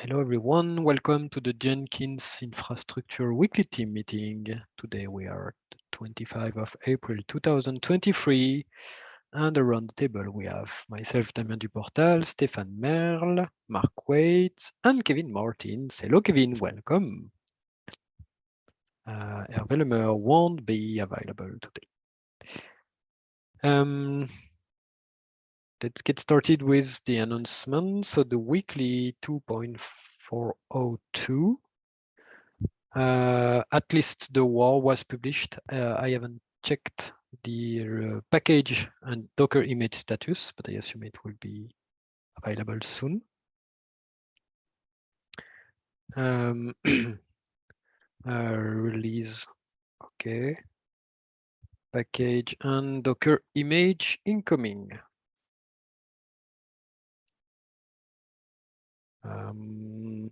Hello everyone, welcome to the Jenkins Infrastructure Weekly Team Meeting. Today we are 25 of April 2023 and around the table we have myself Damien Duportal, Stéphane Merle, Mark Waits and Kevin Martens. Hello Kevin, welcome. Uh, Hervé won't be available today. Um, let's get started with the announcement. So the weekly 2.402, uh, at least the war was published. Uh, I haven't checked the uh, package and Docker image status, but I assume it will be available soon. Um, uh, release, okay. Package and Docker image incoming. Um,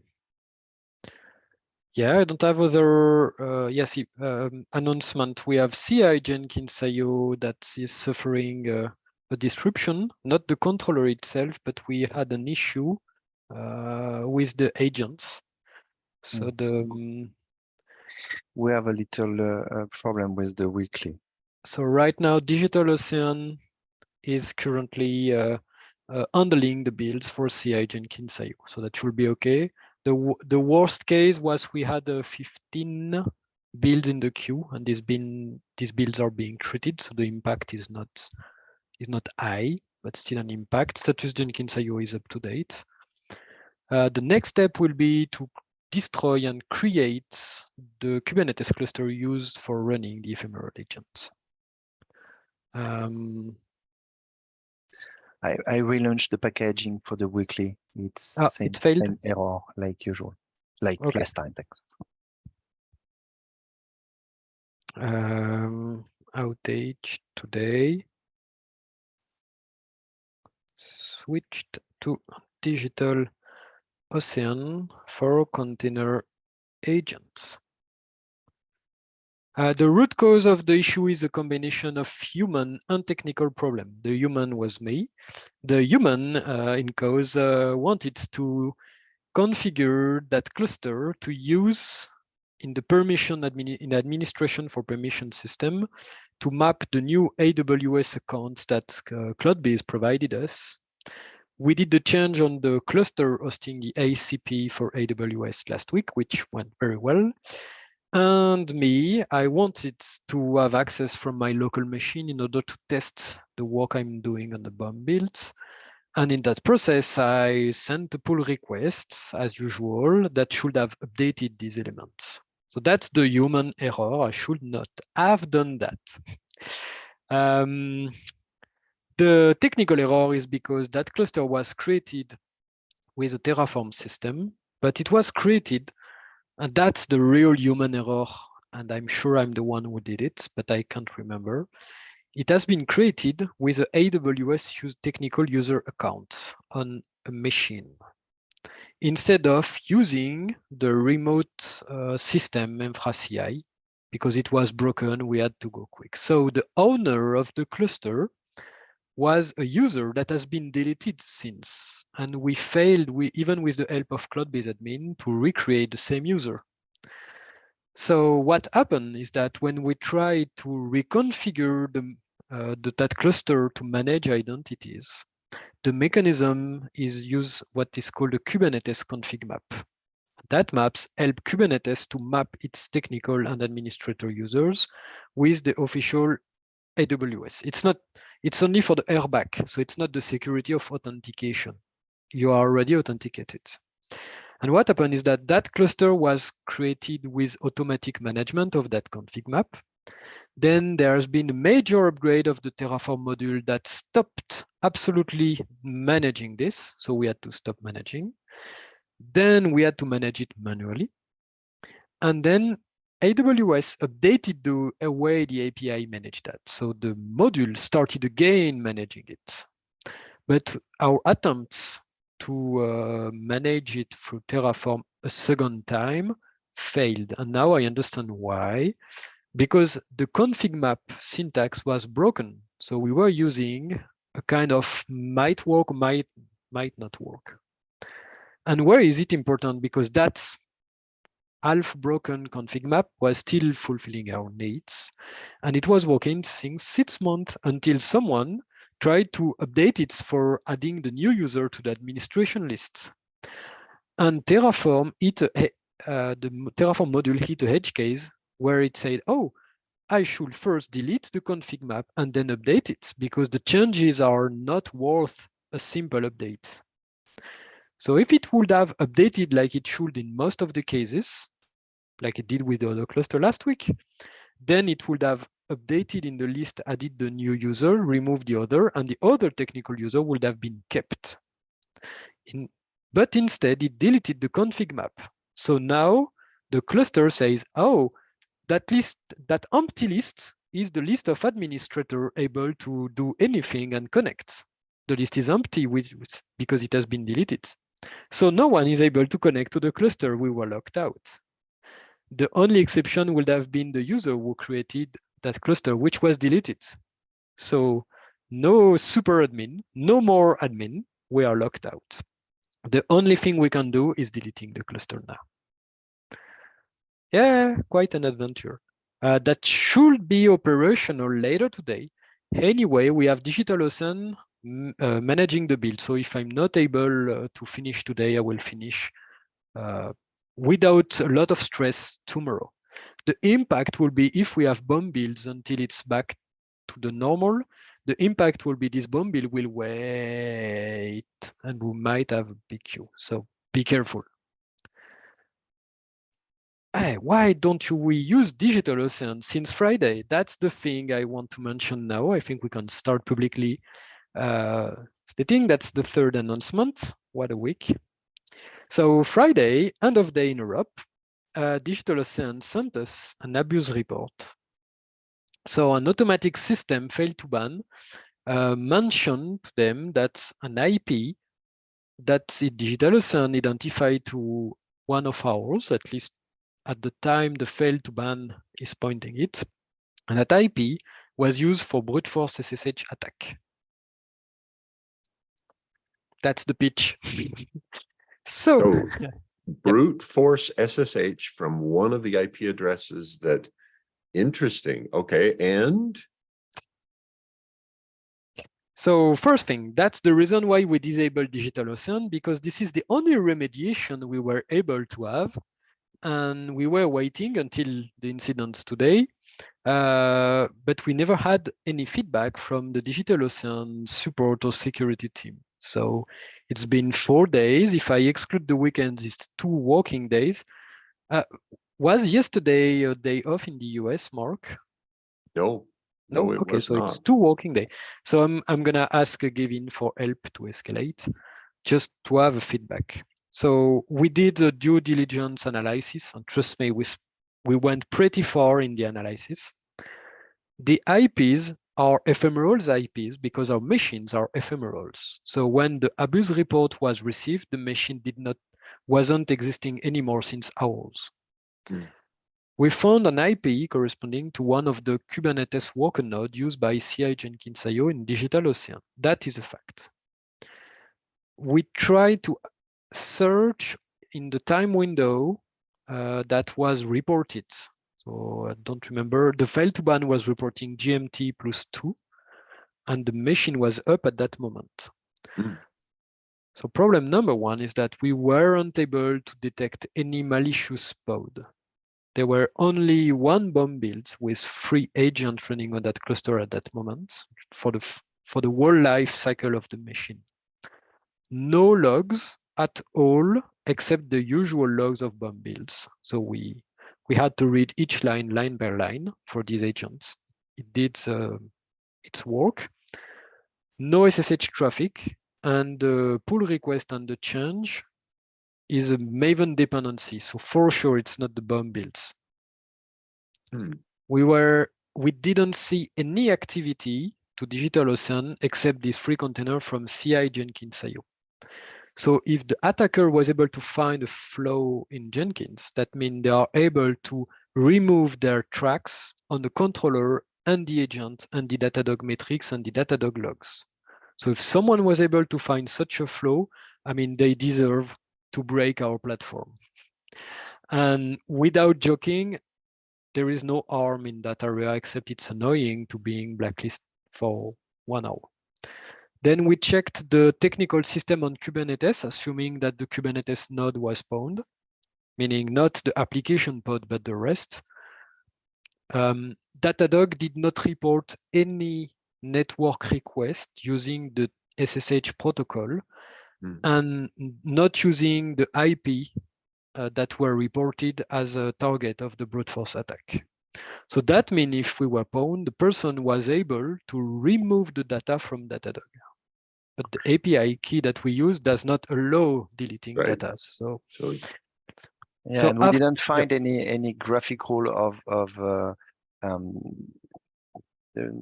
yeah, I don't have other uh, yes um, announcement. We have CI Jenkins IO that is suffering uh, a disruption, not the controller itself, but we had an issue uh, with the agents. So mm. the um, we have a little uh, problem with the weekly. So right now, DigitalOcean is currently uh, uh, handling the builds for CI Jenkins IO. So that should be okay. The, the worst case was we had uh, 15 builds in the queue and these been these builds are being treated. So the impact is not is not high, but still an impact. Status Jenkins IO is up to date. Uh, the next step will be to destroy and create the Kubernetes cluster used for running the ephemeral agents. Um, I, I relaunched the packaging for the weekly. It's oh, same, it same error like usual, like okay. last time. Um, outage today. Switched to digital ocean for container agents. Uh, the root cause of the issue is a combination of human and technical problem. The human was me. The human uh, in cause uh, wanted to configure that cluster to use in the permission admin in administration for permission system to map the new AWS accounts that uh, CloudBees provided us. We did the change on the cluster hosting the ACP for AWS last week, which went very well. And me, I wanted to have access from my local machine in order to test the work I'm doing on the BOM builds. And in that process, I sent a pull requests as usual, that should have updated these elements. So that's the human error. I should not have done that. um, the technical error is because that cluster was created with a Terraform system, but it was created and that's the real human error. And I'm sure I'm the one who did it, but I can't remember. It has been created with an AWS technical user account on a machine. Instead of using the remote uh, system InfraCI, because it was broken, we had to go quick. So the owner of the cluster was a user that has been deleted since, and we failed, we, even with the help of CloudBees admin, to recreate the same user. So what happened is that when we try to reconfigure the, uh, the, that cluster to manage identities, the mechanism is use what is called a Kubernetes config map. That maps help Kubernetes to map its technical and administrator users with the official AWS. It's not it's only for the RBAC, so it's not the security of authentication. You are already authenticated. And what happened is that that cluster was created with automatic management of that config map. Then there has been a major upgrade of the Terraform module that stopped absolutely managing this. So we had to stop managing. Then we had to manage it manually. And then AWS updated the way the API managed that. So the module started again managing it. But our attempts to uh, manage it through Terraform a second time failed. And now I understand why. Because the config map syntax was broken. So we were using a kind of might work, might, might not work. And where is it important? Because that's half broken config map was still fulfilling our needs. And it was working since six months until someone tried to update it for adding the new user to the administration list. And Terraform hit a, uh, the Terraform module hit a edge case where it said, oh, I should first delete the config map and then update it because the changes are not worth a simple update. So if it would have updated like it should in most of the cases, like it did with the other cluster last week, then it would have updated in the list, added the new user, removed the other, and the other technical user would have been kept. In, but instead, it deleted the config map. So now the cluster says, oh, that list, that empty list is the list of administrator able to do anything and connect. The list is empty because it has been deleted. So no one is able to connect to the cluster we were locked out. The only exception would have been the user who created that cluster, which was deleted. So no super admin, no more admin, we are locked out. The only thing we can do is deleting the cluster now. Yeah, quite an adventure. Uh, that should be operational later today. Anyway, we have DigitalOcean uh, managing the build. So if I'm not able uh, to finish today, I will finish uh, without a lot of stress tomorrow. The impact will be if we have BOM builds until it's back to the normal, the impact will be this BOM build will wait and we might have a big queue. So be careful. Hey, why don't we use DigitalOcean since Friday? That's the thing I want to mention now. I think we can start publicly stating that's the third announcement. What a week. So Friday, end of day in Europe, uh, DigitalOcean sent us an abuse report. So an automatic system fail2ban uh, mentioned to them that an IP that Digital DigitalOcean identified to one of ours, at least at the time the fail2ban is pointing it, and that IP was used for brute force SSH attack. That's the pitch. so, so brute force SSH from one of the IP addresses that interesting. Okay. And so first thing, that's the reason why we disabled DigitalOcean, because this is the only remediation we were able to have. And we were waiting until the incident today, uh, but we never had any feedback from the DigitalOcean support or security team. So it's been four days. If I exclude the weekends, it's two working days. Uh, was yesterday a day off in the US, Mark? No, no, no? okay, so not. it's two working day. So I'm I'm gonna ask Gavin for help to escalate, just to have a feedback. So we did a due diligence analysis, and trust me, we we went pretty far in the analysis. The IPs are ephemerals IPs because our machines are ephemerals. So when the abuse report was received, the machine did not wasn't existing anymore since hours. Mm. We found an IP corresponding to one of the Kubernetes worker node used by CI Jenkins IO in DigitalOcean. That is a fact. We tried to search in the time window uh, that was reported so I don't remember. The fail2ban was reporting GMT plus two, and the machine was up at that moment. Mm. So problem number one is that we weren't able to detect any malicious pod. There were only one BOM build with three agents running on that cluster at that moment for the for the whole life cycle of the machine. No logs at all except the usual logs of BOM builds. So we we had to read each line line by line for these agents. It did uh, its work. No SSH traffic, and the pull request and the change is a Maven dependency. So for sure, it's not the BOM builds. Hmm. We were we didn't see any activity to DigitalOcean except this free container from CI Jenkins IO. So if the attacker was able to find a flow in Jenkins, that means they are able to remove their tracks on the controller and the agent and the Datadog metrics and the Datadog logs. So if someone was able to find such a flow, I mean, they deserve to break our platform. And without joking, there is no harm in that area except it's annoying to being blacklisted for one hour. Then we checked the technical system on Kubernetes, assuming that the Kubernetes node was pwned, meaning not the application pod, but the rest. Um, Datadog did not report any network request using the SSH protocol mm. and not using the IP uh, that were reported as a target of the brute force attack. So that means if we were pwned, the person was able to remove the data from Datadog. But the API key that we use does not allow deleting right. data. So, so yeah, so and we after, didn't find yeah. any any graphical of of uh, um,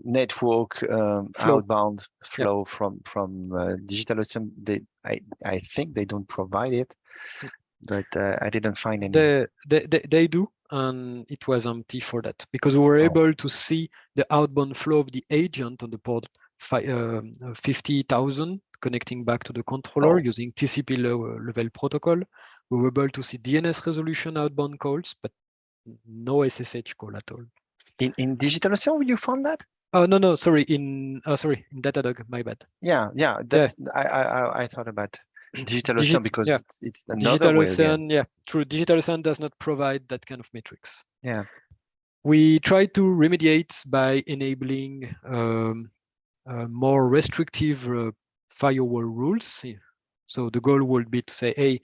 network um, outbound flow yeah. from from uh, DigitalOcean. They I I think they don't provide it, but uh, I didn't find any. They, they, they, they do, and it was empty for that because we were oh. able to see the outbound flow of the agent on the port uh, 50,000 connecting back to the controller oh. using TCP level protocol. We were able to see DNS resolution outbound calls, but no SSH call at all. In in DigitalOcean, you found that? Oh no no sorry in oh sorry in Datadog my bad. Yeah yeah that's yeah. I I I thought about DigitalOcean because yeah. it's, it's another Digital way. Ocean, yeah, true. DigitalOcean does not provide that kind of metrics. Yeah. We try to remediate by enabling um, uh, more restrictive uh, firewall rules. So the goal would be to say, hey,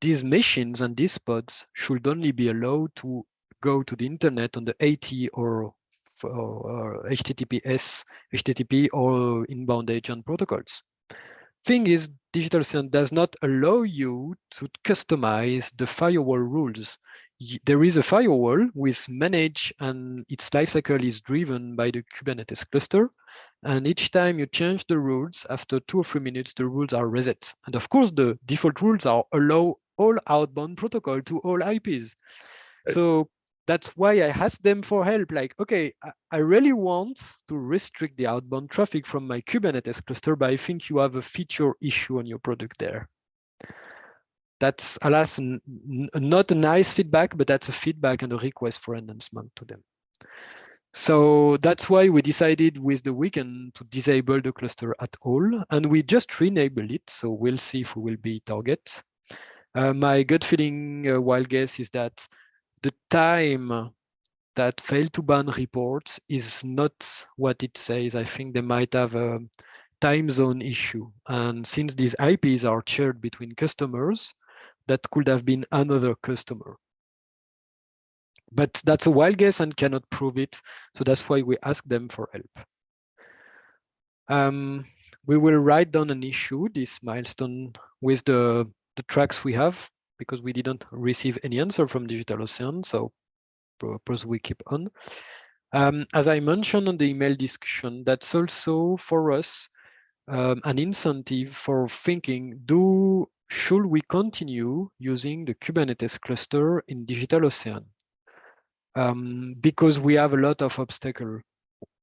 these machines and these pods should only be allowed to go to the internet on the AT or, or HTTPS, HTTP or inbound agent protocols. Thing is, DigitalOcean does not allow you to customize the firewall rules. There is a firewall with manage and its lifecycle is driven by the Kubernetes cluster. And each time you change the rules, after two or three minutes, the rules are reset. And of course, the default rules are allow all outbound protocol to all IPs. Uh, so that's why I asked them for help. Like, okay, I really want to restrict the outbound traffic from my Kubernetes cluster, but I think you have a feature issue on your product there. That's, alas, not a nice feedback, but that's a feedback and a request for enhancement to them. So that's why we decided with the weekend to disable the cluster at all. And we just re-enable it. So we'll see if we will be target. Uh, my gut feeling, uh, wild guess, is that the time that fail2ban reports is not what it says. I think they might have a time zone issue. And since these IPs are shared between customers, that could have been another customer. But that's a wild guess and cannot prove it. So that's why we ask them for help. Um, we will write down an issue, this milestone, with the, the tracks we have because we didn't receive any answer from DigitalOcean, so propose we keep on. Um, as I mentioned on the email discussion, that's also for us um, an incentive for thinking, do should we continue using the Kubernetes cluster in DigitalOcean? Um, because we have a lot of obstacle.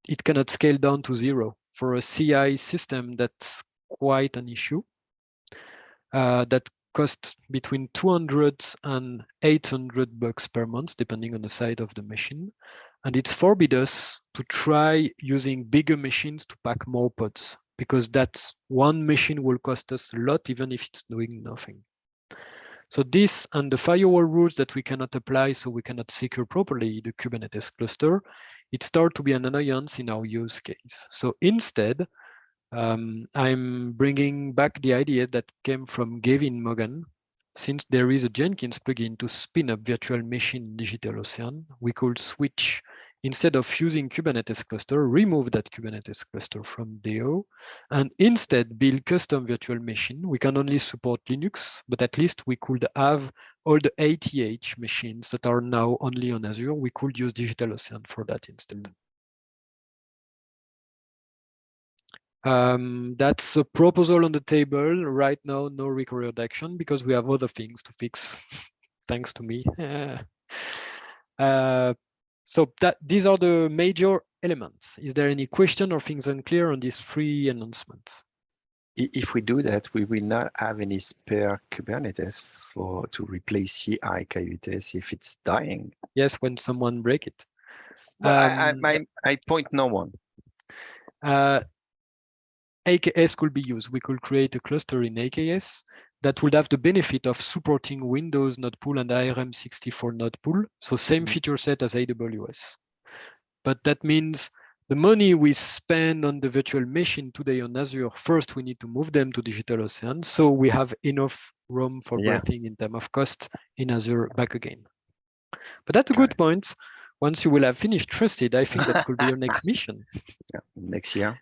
It cannot scale down to zero. For a CI system, that's quite an issue. Uh, that cost between 200 and 800 bucks per month, depending on the size of the machine. And it's forbid us to try using bigger machines to pack more pods because that one machine will cost us a lot, even if it's doing nothing. So this and the firewall rules that we cannot apply, so we cannot secure properly the Kubernetes cluster, it start to be an annoyance in our use case. So instead, um, I'm bringing back the idea that came from Gavin Mogan. Since there is a Jenkins plugin to spin up virtual machine in DigitalOcean, we could switch instead of using Kubernetes cluster, remove that Kubernetes cluster from DO, and instead build custom virtual machine. We can only support Linux, but at least we could have all the ATH machines that are now only on Azure. We could use DigitalOcean for that instead. Um, that's a proposal on the table right now, no required action because we have other things to fix, thanks to me. uh, so that these are the major elements. Is there any question or things unclear on these three announcements? if we do that, we will not have any spare Kubernetes for to replace CI Coyotes if it's dying. Yes, when someone break it. um, I, I, I, I, point no one. Uh, AKS could be used. We could create a cluster in AKS that would have the benefit of supporting Windows node pool and ARM64 node pool. So same mm -hmm. feature set as AWS. But that means the money we spend on the virtual machine today on Azure, first we need to move them to DigitalOcean. So we have enough room for yeah. breathing in terms of cost in Azure back again. But that's a good point. Once you will have finished trusted, I think that could be your next mission. Yeah, next year.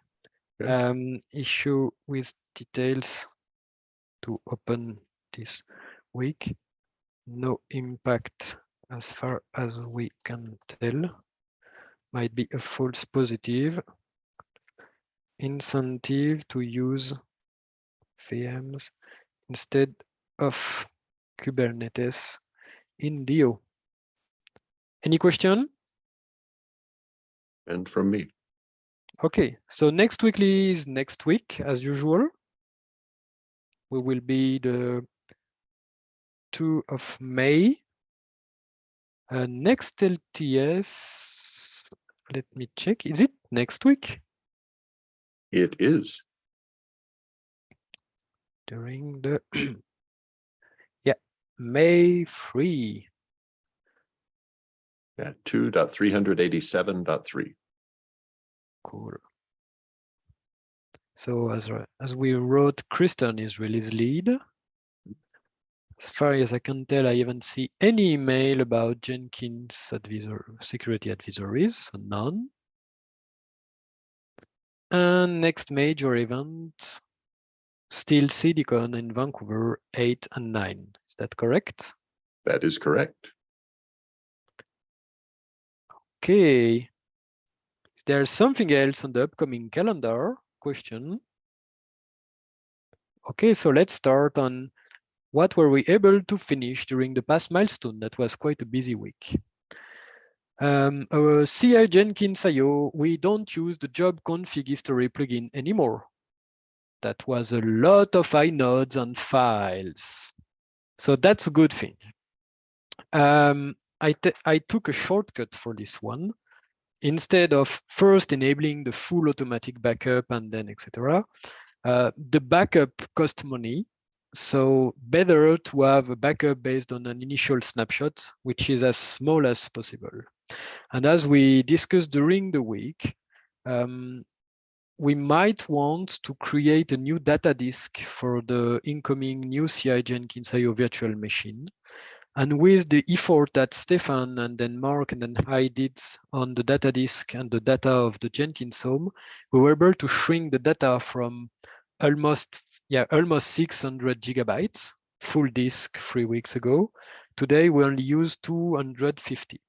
Um, issue with details to open this week. No impact as far as we can tell might be a false positive. Incentive to use VMs instead of Kubernetes in DO. Any question? And from me. Okay, so next weekly is next week as usual. We will be the 2 of May. Uh, next LTS let me check. Is it next week? It is. During the yeah, May 3. Yeah, 2.387.3. Cool. So as as we wrote, Kris Stern is release lead. As far as I can tell, I haven't seen any email about Jenkins advisor, security advisories, so none. And next major event, still CDCon in Vancouver, 8 and 9. Is that correct? That is correct. Okay. Is there something else on the upcoming calendar? Question. Okay, so let's start on what were we able to finish during the past milestone? That was quite a busy week. Um, our CI Jenkins IO, we don't use the job config history plugin anymore. That was a lot of inodes and files. So that's a good thing. Um, I, I took a shortcut for this one. Instead of first enabling the full automatic backup and then etc., uh, the backup cost money so better to have a backup based on an initial snapshot, which is as small as possible. And as we discussed during the week, um, we might want to create a new data disk for the incoming new CI Jenkins IO virtual machine. And with the effort that Stéphane and then Mark and then I did on the data disk and the data of the Jenkins home, we were able to shrink the data from almost yeah, almost 600 gigabytes, full disk three weeks ago. Today, we only use 250.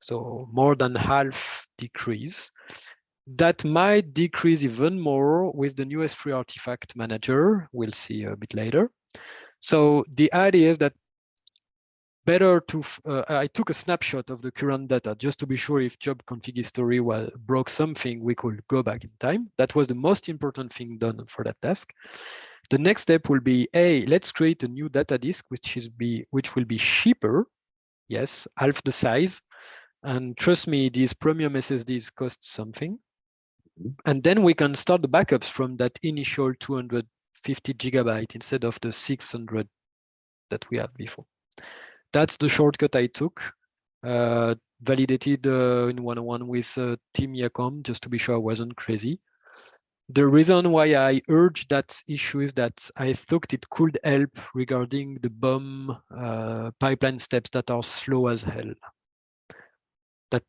So more than half decrease. That might decrease even more with the new S3 artifact manager. We'll see a bit later. So the idea is that better to, uh, I took a snapshot of the current data just to be sure if job config history was, broke something, we could go back in time. That was the most important thing done for that task. The next step will be, hey, let's create a new data disk, which is be which will be cheaper. Yes, half the size. And trust me, these premium SSDs cost something. Mm-hmm. And then we can start the backups from that initial 250 gigabyte instead of the 600 that we had before that's the shortcut I took. Uh, validated uh, in one-on-one with uh, Tim Jacomb just to be sure I wasn't crazy. The reason why I urge that issue is that I thought it could help regarding the BOM uh, pipeline steps that are slow as hell. That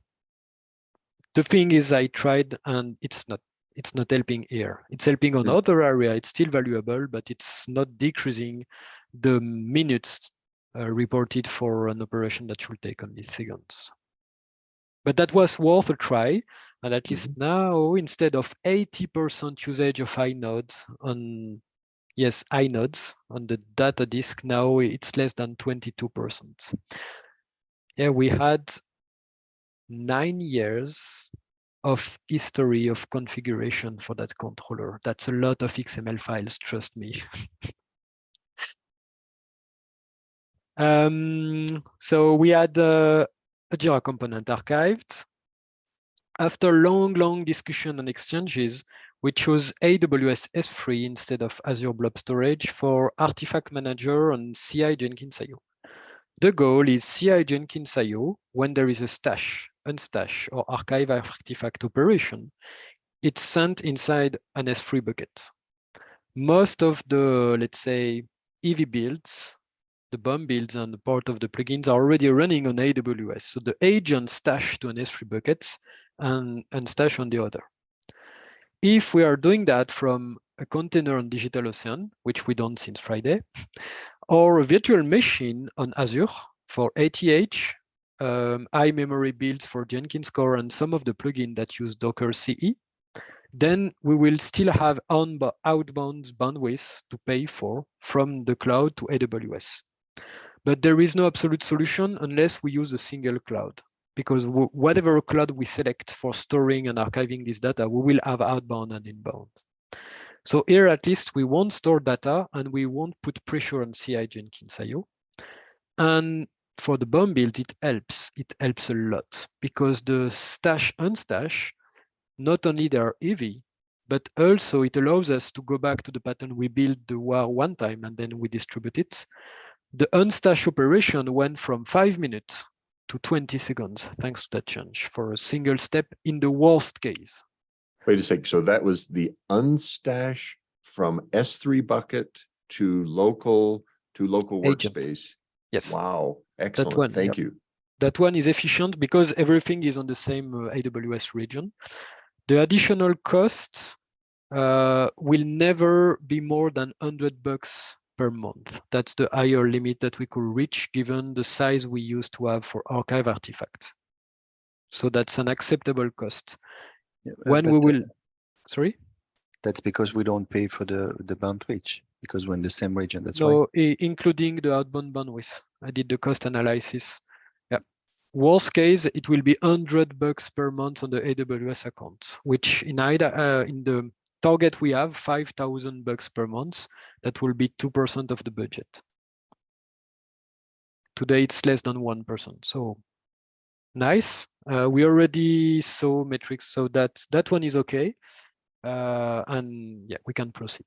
the thing is I tried and it's not it's not helping here. It's helping on yeah. other area. It's still valuable, but it's not decreasing the minutes reported for an operation that should take only seconds. But that was worth a try. And at least mm -hmm. now, instead of 80% usage of inodes on, yes, inodes on the data disk, now it's less than 22%. Yeah, we had nine years of history of configuration for that controller. That's a lot of XML files, trust me. um, so we had uh, a Jira component archived. After long, long discussion and exchanges, we chose AWS S3 instead of Azure Blob Storage for Artifact Manager and CI Jenkins IO. The goal is CI Jenkins IO when there is a stash, unstash, or archive artifact operation, it's sent inside an S3 bucket. Most of the, let's say, EV builds, the BOM builds and part of the plugins are already running on AWS. So the agent stash to an S3 buckets and, and stash on the other. If we are doing that from a container on DigitalOcean, which we don't since Friday, or a virtual machine on Azure for ATH, um, iMemory builds for Jenkins Core and some of the plugins that use Docker CE, then we will still have outbound bandwidth to pay for from the cloud to AWS. But there is no absolute solution unless we use a single cloud because whatever cloud we select for storing and archiving this data, we will have outbound and inbound. So here, at least, we won't store data and we won't put pressure on CI Jenkins IO. And for the BOM build, it helps. It helps a lot because the stash unstash, not only they are heavy, but also it allows us to go back to the pattern we built the WAR one time and then we distribute it. The unstash operation went from five minutes to 20 seconds, thanks to that change for a single step in the worst case. Wait a sec. So that was the unstash from S3 bucket to local to local Agent. workspace. Yes. Wow. Excellent. one, Thank yeah. you. That one is efficient because everything is on the same uh, AWS region. The additional costs uh, will never be more than 100 bucks per month. That's the higher limit that we could reach given the size we used to have for archive artifacts. So that's an acceptable cost. Yeah, when we uh, will, sorry? That's because we don't pay for the the bandwidth because we're in the same region. That's why. No, i- including the outbound bandwidth. I did the cost analysis. Yeah. Worst case, it will be 100 bucks per month on the AWS account, which in either uh, in the target we have 5,000 bucks per month. That will be 2% of the budget. Today it's less than 1%. So nice. Uh, we already saw metrics, so that that one is okay. Uh, and yeah, we can proceed.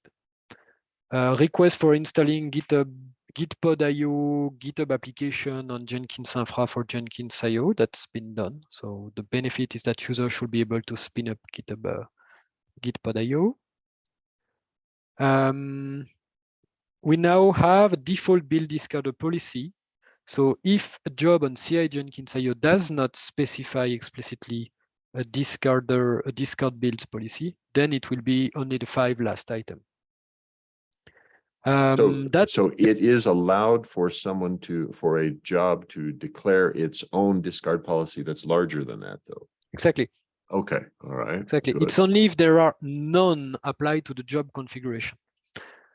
Uh, request for installing GitHub, Gitpod.io, GitHub application on Jenkins Infra for Jenkins IO. That's been done. So the benefit is that users should be able to spin up GitHub uh, Gitpod.io. Um, we now have a default build discarder policy. So if a job on CI Jenkins IO does not specify explicitly a discarder, a discard builds policy, then it will be only the five last item. Um, So, that so it is allowed for someone to, for a job to declare its own discard policy that's larger than that though. exactly, Okay, all right. exactly. good. It's only if there are none applied to the job configuration.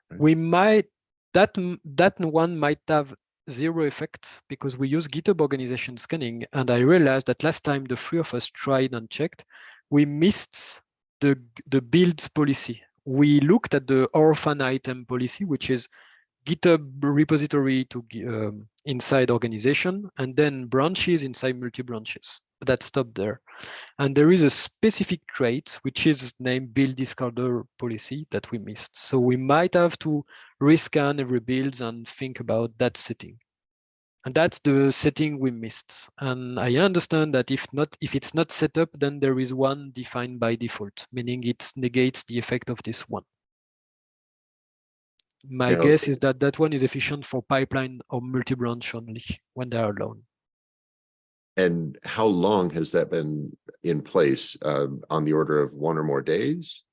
Right. We might that that one might have zero effect because we use GitHub organization scanning, and I realized that last time the three of us tried and checked, we missed the the builds policy. We looked at the orphan item policy, which is GitHub repository to um, inside organization, and then branches inside multi-branches. That stopped there. And there is a specific trait, which is named build discarder policy that we missed. So we might have to rescan every build and think about that setting. And that's the setting we missed. And I understand that if not, if it's not set up, then there is one defined by default, meaning it negates the effect of this one. My Yeah, guess is that that one is efficient for pipeline or multi-branch only when they are alone. And how long has that been in place? Uh, on the order of one or more days?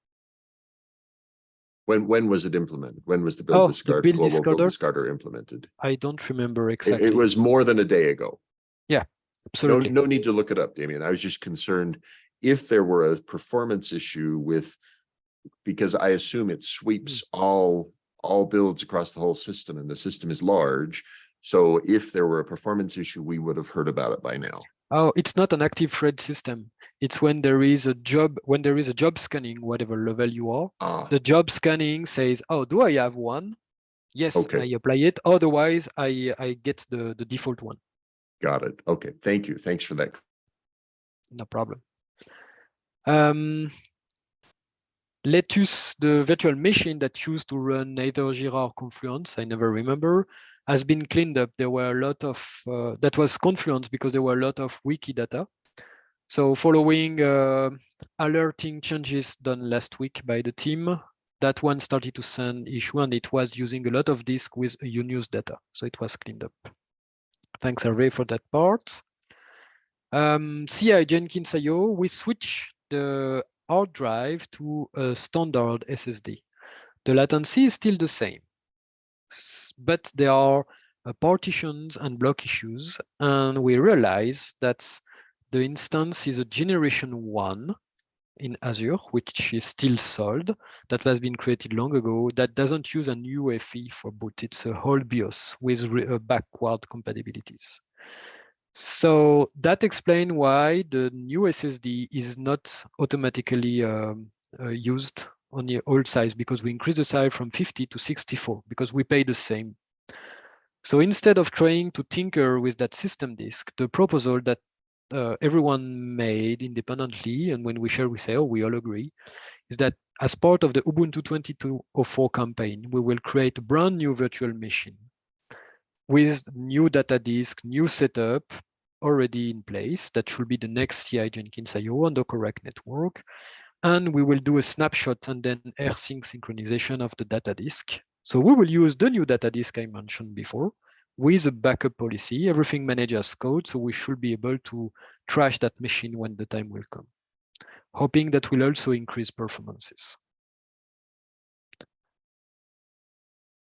When, when was it implemented? When was the Oh, build the discard, build global build discarder? discarder implemented? I don't remember exactly. it was more than a day ago. Yeah, Absolutely. no need to look it up, Damien. I was just concerned if there were a performance issue with, because I assume it sweeps Hmm. all, all builds across the whole system and the system is large. So if there were a performance issue, we would have heard about it by now. Oh, it's not an active thread system. It's when there is a job, when there is a job scanning, whatever level you are, ah. the job scanning says, oh, do I have one? Yes, okay. I apply it. Otherwise, I, I get the, the default one. Got it. Okay. Thank you. Thanks for that. No problem. Um, lettuce, the virtual machine that used to run either Jira or Confluence, I never remember, has been cleaned up. There were a lot of, uh, that was Confluence because there were a lot of Wikidata. So following uh, alerting changes done last week by the team, that one started to send issue and it was using a lot of disk with unused data. So it was cleaned up. Thanks Hervé for that part. Um, CI Jenkins IO, we switch the hard drive to a standard SSD. The latency is still the same, but there are uh, partitions and block issues, and we realize that the instance is a generation one in Azure, which is still sold, that has been created long ago, that doesn't use an UEFI for boot. It's a whole BIOS with uh, backward compatibilities. So that explains why the new SSD is not automatically um, uh, used on the old size because we increase the size from 50 to 64 because we pay the same. So instead of trying to tinker with that system disk, the proposal that uh, everyone made independently, and when we share, we say, oh, we all agree, is that as part of the Ubuntu 2204 campaign, we will create a brand new virtual machine with new data disk, new setup already in place. That should be the next CI Jenkins IO on the correct network. And we will do a snapshot and then rsync synchronization of the data disk. So we will use the new data disk I mentioned before with a backup policy, everything managed as code. So we should be able to trash that machine when the time will come, hoping that will also increase performances.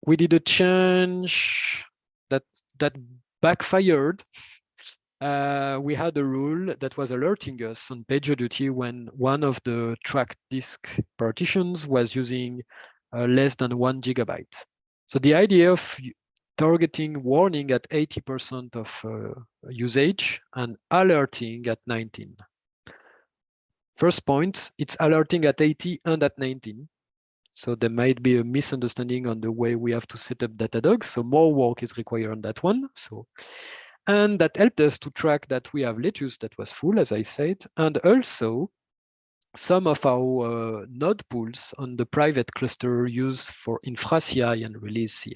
We did a change that that backfired. Uh, we had a rule that was alerting us on PagerDuty when one of the track disk partitions was using uh, less than one gigabyte. So the idea of targeting warning at 80% of uh, usage and alerting at 19. First point, it's alerting at 80 and at 19. So there might be a misunderstanding on the way we have to set up Datadog. So more work is required on that one. So, and that helped us to track that we have lettuce that was full, as I said, and also some of our uh, node pools on the private cluster used for infra CI and release CI.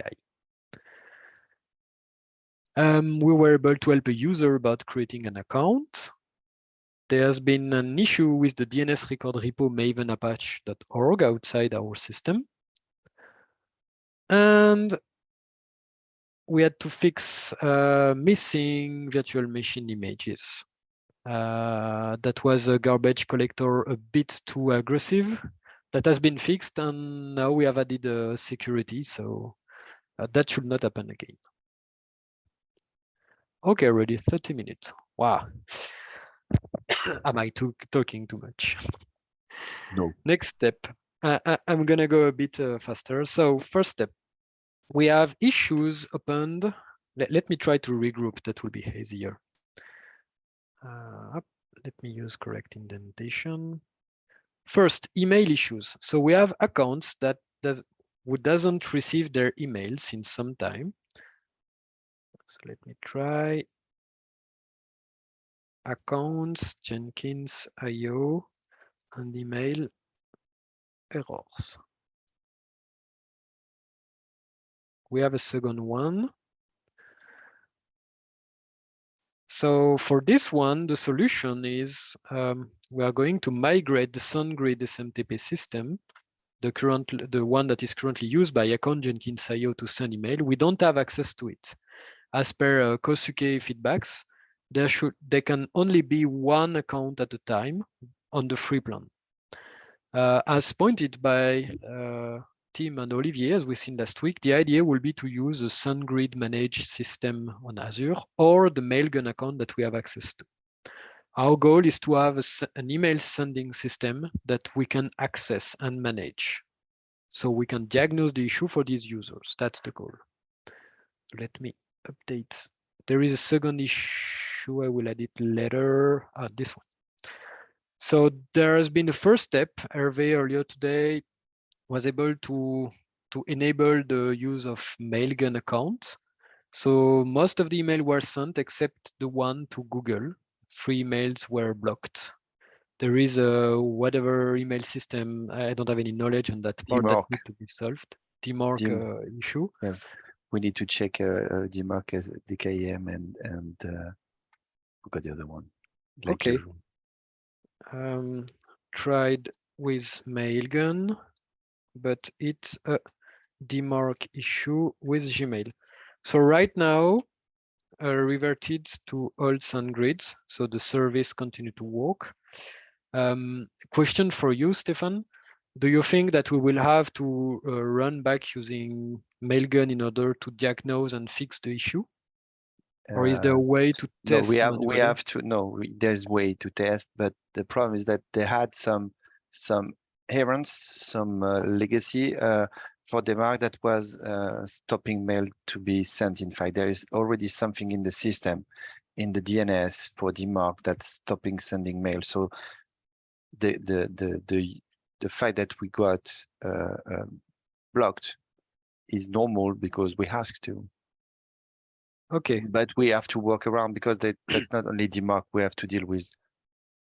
Um, we were able to help a user about creating an account. There has been an issue with the DNS record repo maven outside our system. And we had to fix uh, missing virtual machine images. Uh, that was a garbage collector a bit too aggressive. That has been fixed and now we have added uh, security, so uh, that should not happen again. Okay, already 30 minutes. Wow. Am I too, talking too much? No. Next step. Uh, I, am going to go a bit uh, faster. So first step, we have issues opened. Let, let me try to regroup. That will be easier. Uh, let me use correct indentation. First, email issues. So we have accounts that does who doesn't receive their emails in some time. So let me try accounts, Jenkins, IO, and email errors. We have a second one. So for this one, the solution is um, we are going to migrate the SendGrid SMTP system, the current, the one that is currently used by account Jenkins IO to send email. We don't have access to it as per uh, Kosuke feedbacks, there should there can only be one account at a time on the free plan. Uh, as pointed by uh, Tim and Olivier, as we've seen last week, the idea will be to use a SendGrid managed system on Azure or the Mailgun account that we have access to. Our goal is to have an email sending system that we can access and manage. So we can diagnose the issue for these users. That's the goal. Let me update. There is a second issue. I will add it later. Uh, this one. So there has been the first step. Hervé earlier today was able to, to enable the use of Mailgun accounts. So most of the email were sent except the one to Google. Three emails were blocked. There is a whatever email system. I don't have any knowledge on that part that needs to be solved. DMARC uh, issue. Yeah. We need to check uh, uh, DMARC, uh, DKIM, and and uh, got the other one. Like okay. Um, tried with Mailgun, but it's a DMARC issue with Gmail. So right now, uh, reverted to old SendGrids, so the service continue to work. Um, question for you, Stéphane. Do you think that we will have to uh, run back using Mailgun in order to diagnose and fix the issue? Or is there a uh, way to test? No, we have manually? we have to no. We, there's way to test, but the problem is that they had some some errors, some uh, legacy uh, for DMARC that was uh, stopping mail to be sent. In fact, there is already something in the system, in the DNS for DMARC that's stopping sending mail. So the the the the the fact that we got uh, um, blocked is normal because we asked to. Okay. But we have to work around because that, that's not only DMARC, we have to deal with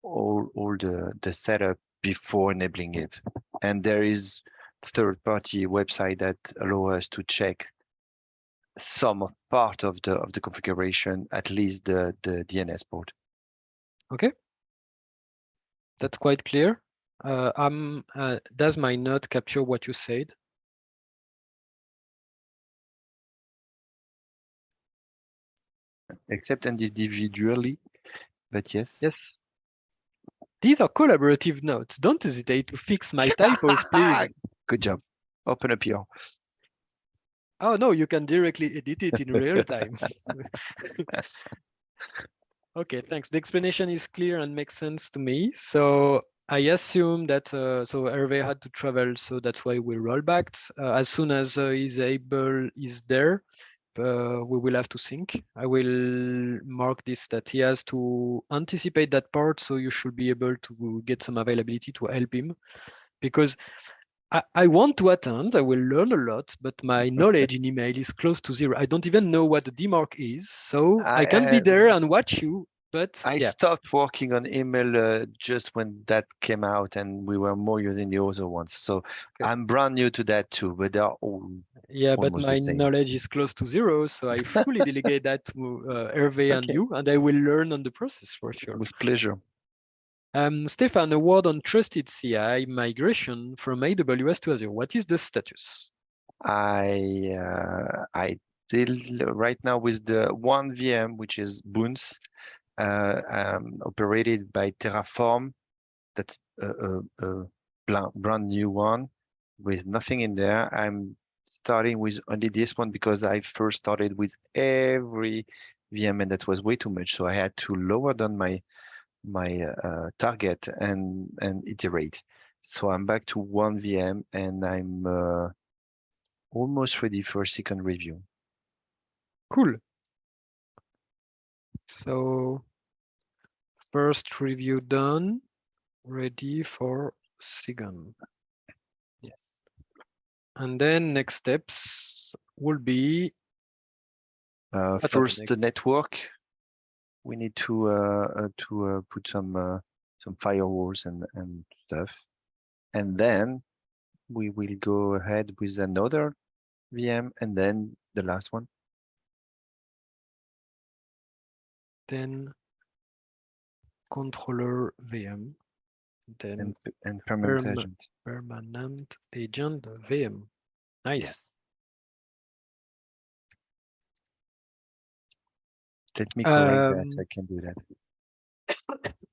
all all the the setup before enabling it. And there is third party website that allow us to check some part of the of the configuration, at least the the DNS port. Okay. That's quite clear. Uh, um, uh, does my note capture what you said? Except individually, but yes. Yes. These are collaborative notes. Don't hesitate to fix my please. Good job. Open up your. Oh no, you can directly edit it in real time. okay, thanks. The explanation is clear and makes sense to me. So I assume that uh, so Hervé had to travel, so that's why we roll back. Uh, as soon as uh, he's able, is there, uh, we will have to sync. I will mark this that he has to anticipate that part, so you should be able to get some availability to help him, because I, I want to attend. I will learn a lot, but my knowledge in email is close to zero. I don't even know what the DMARC is, so I, I can be there and watch you but I yeah. stopped working on email uh, just when that came out and we were more using the other ones. So okay. I'm brand new to that too, but they are all yeah, but my knowledge is close to zero, so I fully delegate that to uh, Hervé okay. and you, and I will learn on the process for sure. With pleasure. Um, Stéphane, a word on trusted CI migration from AWS to Azure. What is the status? I uh, I deal right now with the one VM, which is bounce, um, operated by Terraform. That's a, a, a brand new one with nothing in there. I'm starting with only this one because I first started with every VM and that was way too much. So I had to lower down my my uh, target and and iterate. So I'm back to one VM and I'm uh, almost ready for a second review. Cool. So first review done, ready for second. Yes. And then next steps will be uh, first the network. We need to uh, uh, to uh, put some uh, some firewalls and and stuff, and then we will go ahead with another VM and then the last one. Then controller VM, then and, and permanent perma agent. Permanent agent VM. Nice. Yes. Let me correct um, that. I can do that.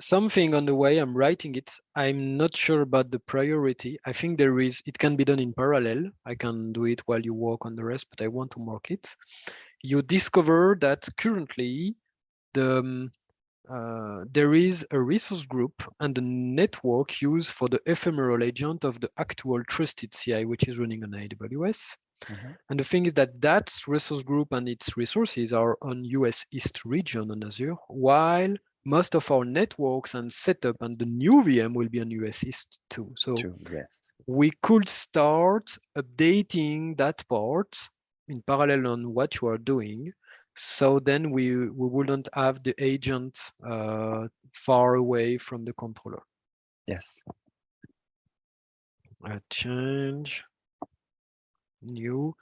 something on the way I'm writing it. I'm not sure about the priority. I think there is, it can be done in parallel. I can do it while you work on the rest, but I want to mark it you discover that currently the um, uh, there is a resource group and a network used for the ephemeral agent of the actual trusted CI, which is running on AWS. Mm -hmm. And the thing is that that resource group and its resources are on US East region on Azure, while most of our networks and setup and the new VM will be on US East too. So True, Yes. we could start updating that part in parallel on what you are doing. So then we, we wouldn't have the agent uh, far away from the controller. Yes. Uh, change, new,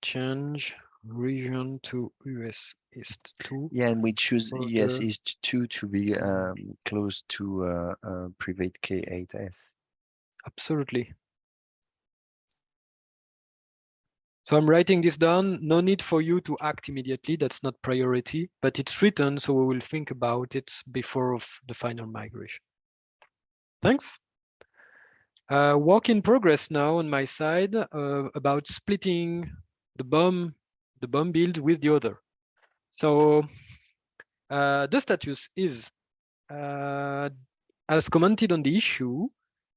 change region to US East 2. Yeah, and we choose US East 2 to be um, close to uh, uh, private K8S. Absolutely. So I'm writing this down. No need for you to act immediately. That's not priority, but it's written, so we will think about it before of the final migration. Thanks. Uh, work in progress now on my side uh, about splitting the BOM, the BOM build with the other. So uh, the status is, uh, as commented on the issue,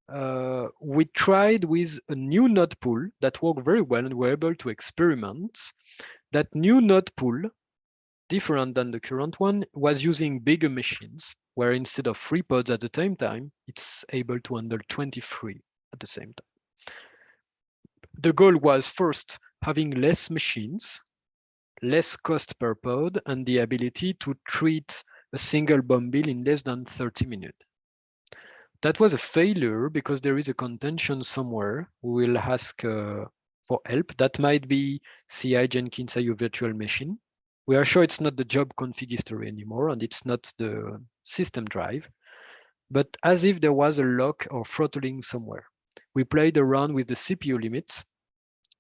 uh, we tried with a new node pool that worked very well and were able to experiment. That new node pool, different than the current one, was using bigger machines, where instead of three pods at the same time, it's able to handle 23 at the same time. The goal was first having less machines, less cost per pod, and the ability to treat a single BOM bill in less than 30 minutes. That was a failure because there is a contention somewhere. We will ask uh, for help. That might be CI Jenkins IO virtual machine. We are sure it's not the job config history anymore, and it's not the system drive, but as if there was a lock or throttling somewhere. We played around with the CPU limits,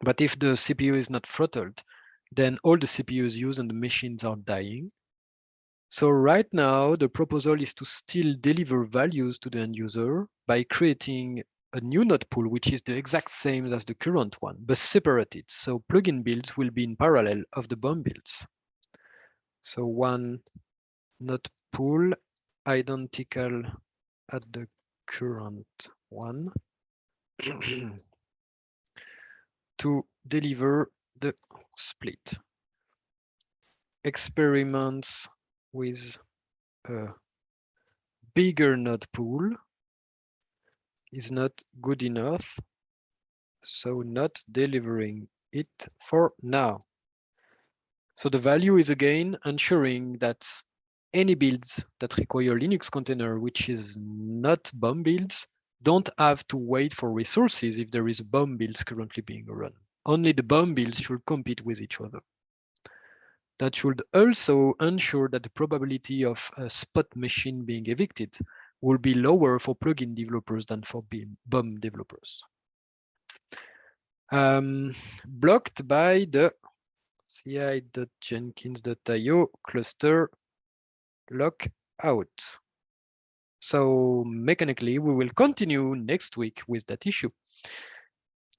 but if the CPU is not throttled, then all the CPUs used and the machines are dying. So right now, the proposal is to still deliver values to the end user by creating a new node pool, which is the exact same as the current one, but separated. So plugin builds will be in parallel of the BOM builds. So one node pool identical at the current one to deliver the split. Experiments with a bigger node pool is not good enough, so not delivering it for now. So the value is again ensuring that any builds that require Linux container, which is not BOM builds, don't have to wait for resources if there is BOM builds currently being run. Only the BOM builds should compete with each other. That should also ensure that the probability of a spot machine being evicted will be lower for plugin developers than for BOM developers. Um, blocked by the ci.jenkins.io cluster lockout. So mechanically, we will continue next week with that issue,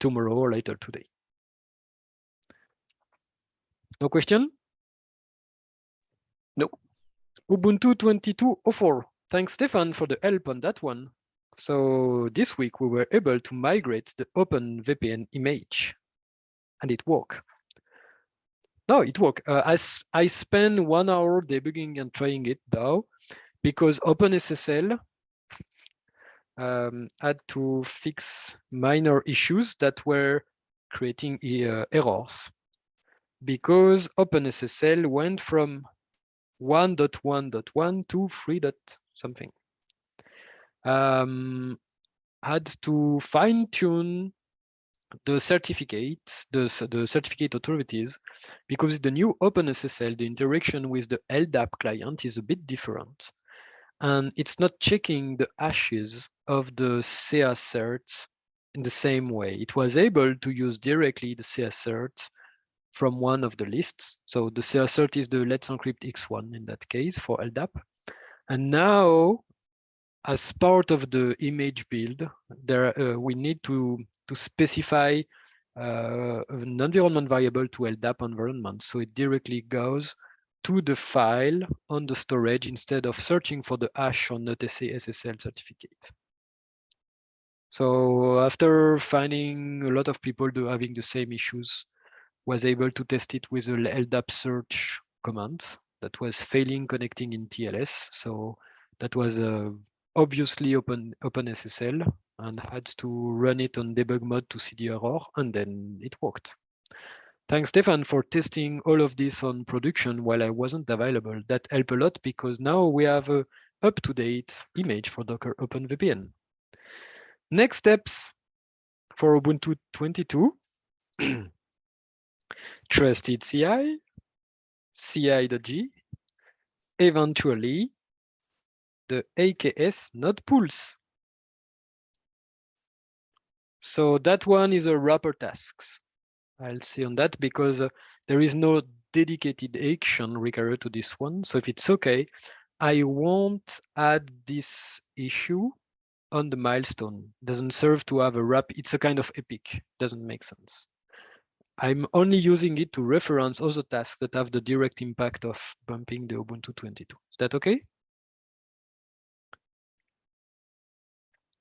tomorrow or later today. No question? No. Ubuntu 22.04. Thanks, Stéphane, for the help on that one. So this week we were able to migrate the OpenVPN image and it worked. No, it worked. Uh, I, I spent one hour debugging and trying it now because OpenSSL um, had to fix minor issues that were creating uh, errors because OpenSSL went from 1.1.1 to 3. something. Um, had to fine tune the certificates, the, the certificate authorities, because the new OpenSSL, the interaction with the LDAP client is a bit different. And it's not checking the hashes of the CA certs in the same way. It was able to use directly the CA certs from one of the lists. So the CA cert is the Let's Encrypt X1 in that case for LDAP. And now, as part of the image build, there uh, we need to to specify uh, an environment variable to LDAP environment. So it directly goes to the file on the storage instead of searching for the hash on the TC SSL certificate. So after finding a lot of people do having the same issues, was able to test it with a LDAP search command that was failing connecting in TLS. So that was uh, obviously open OpenSSL and had to run it on debug mode to see the error, and then it worked. Thanks, Stéphane, for testing all of this on production while I wasn't available. That helped a lot because now we have a up-to-date image for Docker OpenVPN. Next steps for Ubuntu 22. Trusted CI, CI.g, eventually the AKS node pools. So that one is a wrapper tasks. I'll see on that because uh, there is no dedicated action required to this one. So if it's okay, I won't add this issue on the milestone. Doesn't serve to have a wrap. It's a kind of epic. Doesn't make sense. I'm only using it to reference other tasks that have the direct impact of bumping the Ubuntu 22. Is that okay?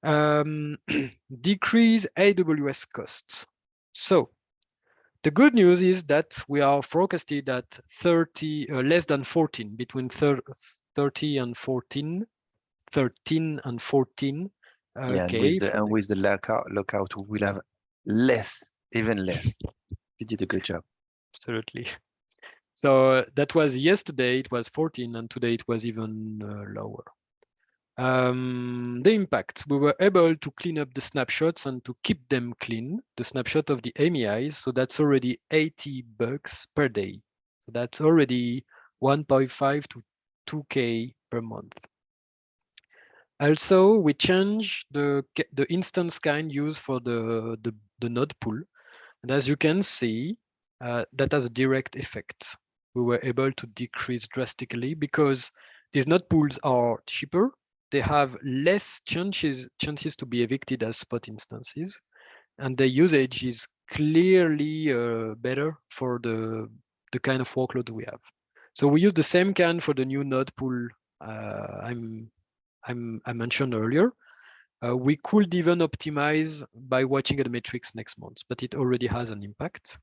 Um, decrease AWS costs. So the good news is that we are forecasted at 30, uh, less than 14, between 30 and 14, 13 and 14. Uh, yeah, and with the, and with the lockout, lockout, we'll have less, even less. You did a good job. Absolutely. So that was yesterday, it was 14, and today it was even uh, lower. Um, the impact, we were able to clean up the snapshots and to keep them clean, the snapshot of the AMIs. So that's already 80 bucks per day. So that's already 1.5 to 2K per month. Also, we changed the, the instance kind used for the, the, the node pool. And as you can see, uh, that has a direct effect. We were able to decrease drastically because these node pools are cheaper. They have less chances, chances to be evicted as spot instances. And the usage is clearly uh, better for the, the kind of workload we have. So we use the same can for the new node pool uh, I'm, I'm, I mentioned earlier. Uh, we could even optimize by watching the metrics next month, but it already has an impact.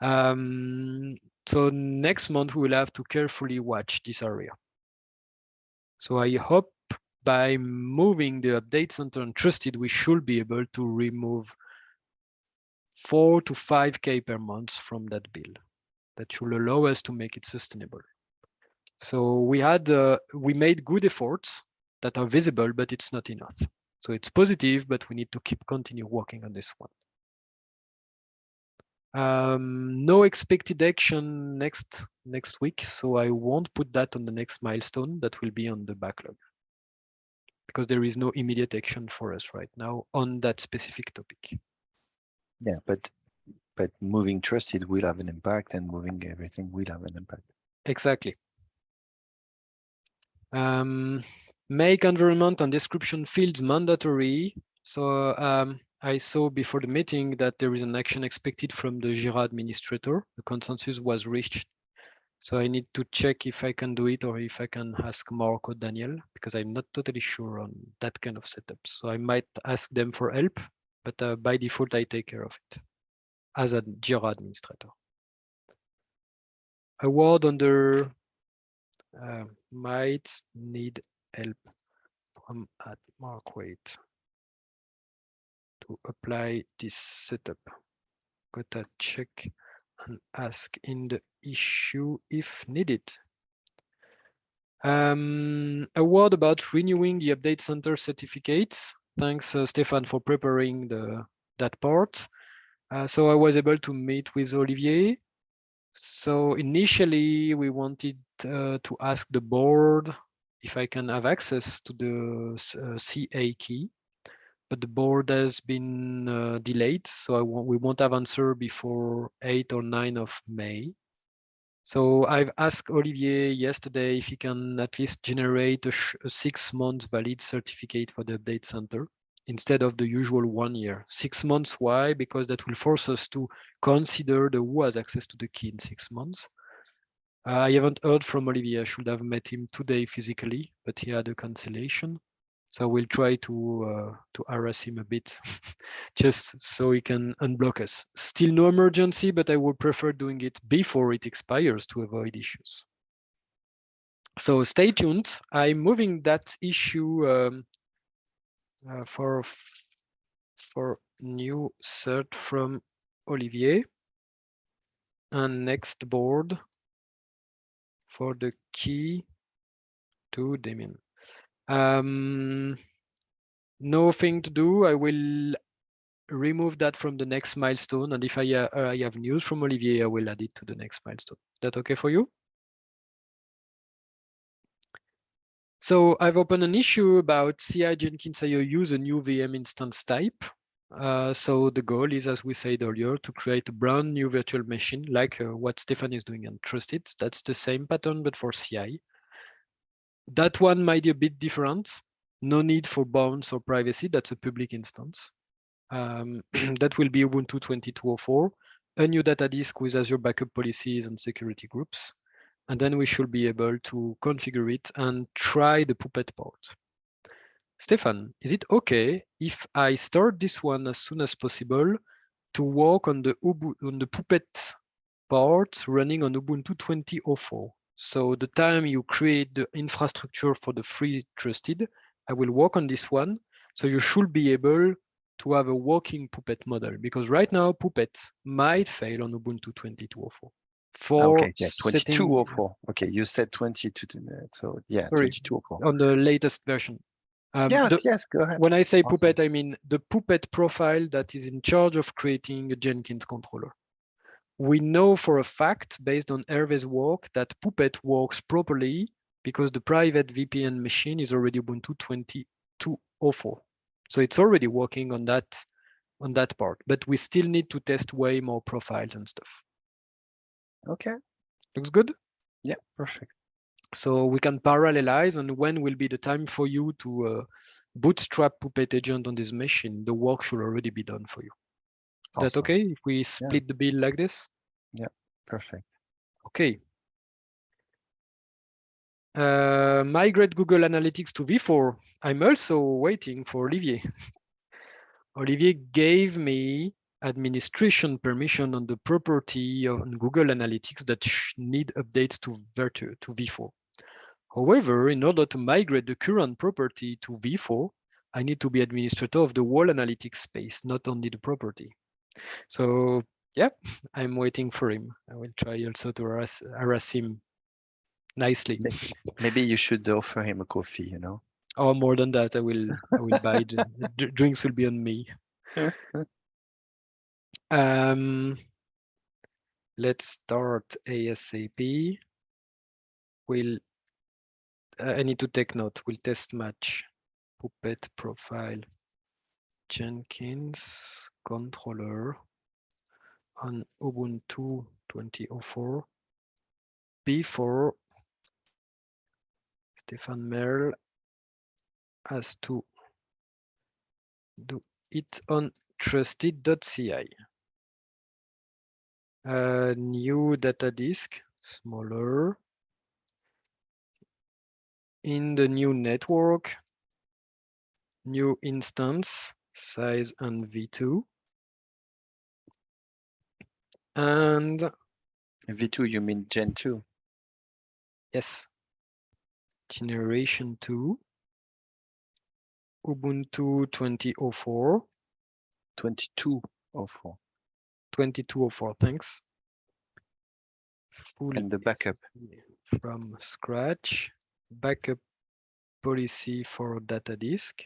Um, so next month, we will have to carefully watch this area. So I hope by moving the update center and trusted, we should be able to remove four to 5K per month from that bill. That should allow us to make it sustainable. So we had, uh, we made good efforts that are visible, but it's not enough. So it's positive, but we need to keep continue working on this one. Um, no expected action next next week, so I won't put that on the next milestone. That will be on the backlog because there is no immediate action for us right now on that specific topic. Yeah, but but moving trusted will have an impact, and moving everything will have an impact. Exactly. Um, make environment and description fields mandatory. So um, I saw before the meeting that there is an action expected from the Jira administrator. The consensus was reached. So I need to check if I can do it or if I can ask Mark or Daniel, because I'm not totally sure on that kind of setup. So I might ask them for help, but uh, by default, I take care of it as a Jira administrator. A word under uh, might need help from at Mark Waite to apply this setup. Gotta check and ask in the issue if needed. Um, a word about renewing the update center certificates. Thanks, uh, Stéphane, for preparing the that part. Uh, so I was able to meet with Olivier. So initially we wanted uh, to ask the board if I can have access to the uh, CA key, but the board has been uh, delayed, so we won't have answer before 8 or 9 of May. So I've asked Olivier yesterday if he can at least generate a, a six months valid certificate for the update center instead of the usual one year. Six months, why? Because that will force us to consider the who has access to the key in six months. I haven't heard from Olivier. I should have met him today physically, but he had a cancellation. So we'll try to uh, to harass him a bit, just so he can unblock us. Still no emergency, but I would prefer doing it before it expires to avoid issues. So stay tuned. I'm moving that issue um, uh, for for new cert from Olivier. And next board for the key to Damien. Um, nothing to do. I will remove that from the next milestone. And if I, uh, I have news from Olivier, I will add it to the next milestone. Is that okay for you? So I've opened an issue about CI Jenkins.io use a new VM instance type. Uh, so the goal is, as we said earlier, to create a brand new virtual machine, like uh, what Stéphane is doing on Trusted. That's the same pattern, but for CI. That one might be a bit different. No need for bounds or privacy. That's a public instance. Um, that will be Ubuntu 2204, a new data disk with Azure backup policies and security groups. And then we should be able to configure it and try the Puppet port. Stéphane, is it okay if I start this one as soon as possible to work on the, Ubu on the Puppet part running on Ubuntu 2004? So the time you create the infrastructure for the free trusted, I will work on this one. So you should be able to have a working Puppet model because right now Puppet might fail on Ubuntu 2204. For okay, yeah, 2204. Okay, you said 22, so yeah, Sorry, 2204. On the latest version. Um, yes, the, yes, go ahead. When I say. Puppet, I mean the Puppet profile that is in charge of creating a Jenkins controller. We know for a fact, based on Hervé's work, that Puppet works properly because the private VPN machine is already Ubuntu 2204. So it's already working on that on that part, but we still need to test way more profiles and stuff. Okay, Looks good? yeah, perfect. So we can parallelize and when will be the time for you to uh, bootstrap Puppet agent on this machine, the work should already be done for you. Is that okay if we split the bill like this? Yeah, perfect. Okay. Uh, migrate Google Analytics to V4. I'm also waiting for Olivier. Olivier gave me administration permission on the property on Google Analytics that need updates to, Virtu to V4. However, in order to migrate the current property to V4, I need to be administrator of the whole analytics space, not only the property. So yeah, I'm waiting for him. I will try also to harass, harass him nicely. Maybe you should offer him a coffee, you know? Or Oh, more than that, I will I will buy the, the drinks will be on me. Um, let's start ASAP. We'll I need to take note. We'll test match Puppet profile Jenkins controller on Ubuntu 2004 before Stéphane Merle has to do it on trusted.ci. Uh, new data disk, smaller. In the new network, new instance, size and v2. And V2, you mean Gen 2? yes, generation 2, Ubuntu 2004, 2204. 2204, thanks. Full And the backup. from scratch, backup policy for data disk,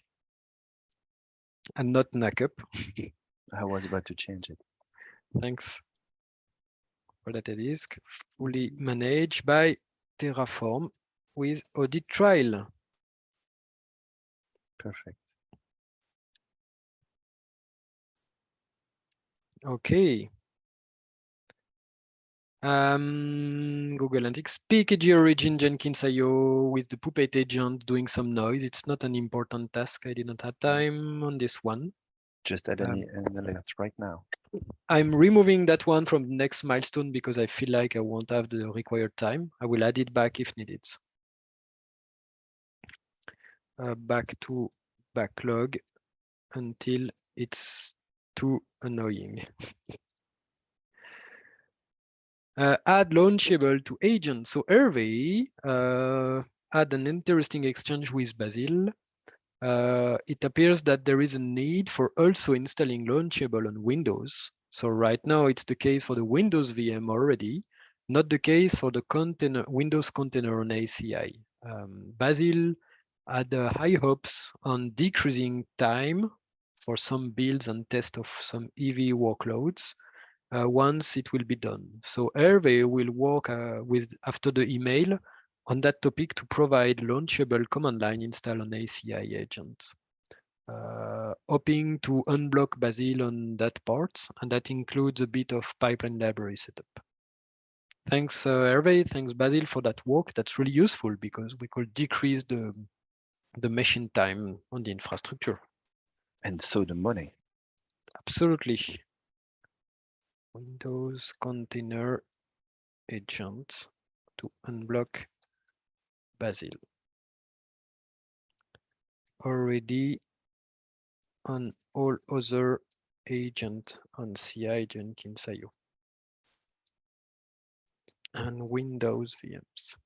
and not NACUP. I was about to change it. Thanks for data disk, fully managed by Terraform with audit trail. Perfect. Okay. Um, Google Analytics, PKG origin Jenkins IO with the Puppet agent doing some noise. It's not an important task. I didn't have time on this one. Just add Um, an alert right now. I'm removing that one from the next milestone because I feel like I won't have the required time. I will add it back if needed. Uh, back to backlog until it's too annoying. Uh, add launchable to agent. So Hervé uh, had an interesting exchange with Basil. Uh, it appears that there is a need for also installing launchable on Windows. So right now it's the case for the Windows VM already, not the case for the container Windows container on ACI. Um, Basil had uh, high hopes on decreasing time for some builds and test of some EV workloads once it will be done. So Hervé will work uh, with after the email on that topic to provide launchable command line install on ACI agents. Uh, hoping to unblock Basil on that part, and that includes a bit of pipeline library setup. Thanks, uh, Hervé. Thanks, Basil, for that work. That's really useful because we could decrease the the machine time on the infrastructure. And so the money. Absolutely. Windows container agents to unblock Basil. Already on all other agent on CI Jenkins.io and Windows VMs.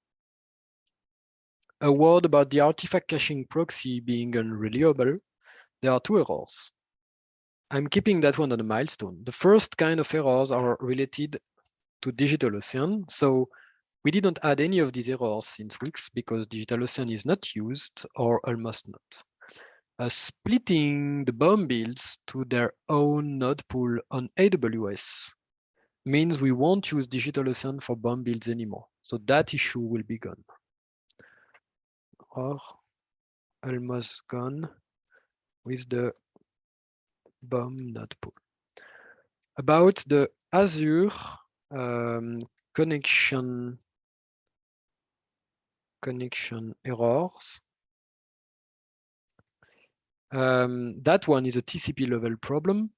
A word about the artifact caching proxy being unreliable. There are two errors. I'm keeping that one on a milestone. The first kind of errors are related to DigitalOcean. So we didn't add any of these errors since weeks because DigitalOcean is not used or almost not. Uh, splitting the BOM builds to their own node pool on AWS means we won't use DigitalOcean for BOM builds anymore. So that issue will be gone or almost gone with the About the Azure um, connection connection errors. Um, that one is a TCP level problem,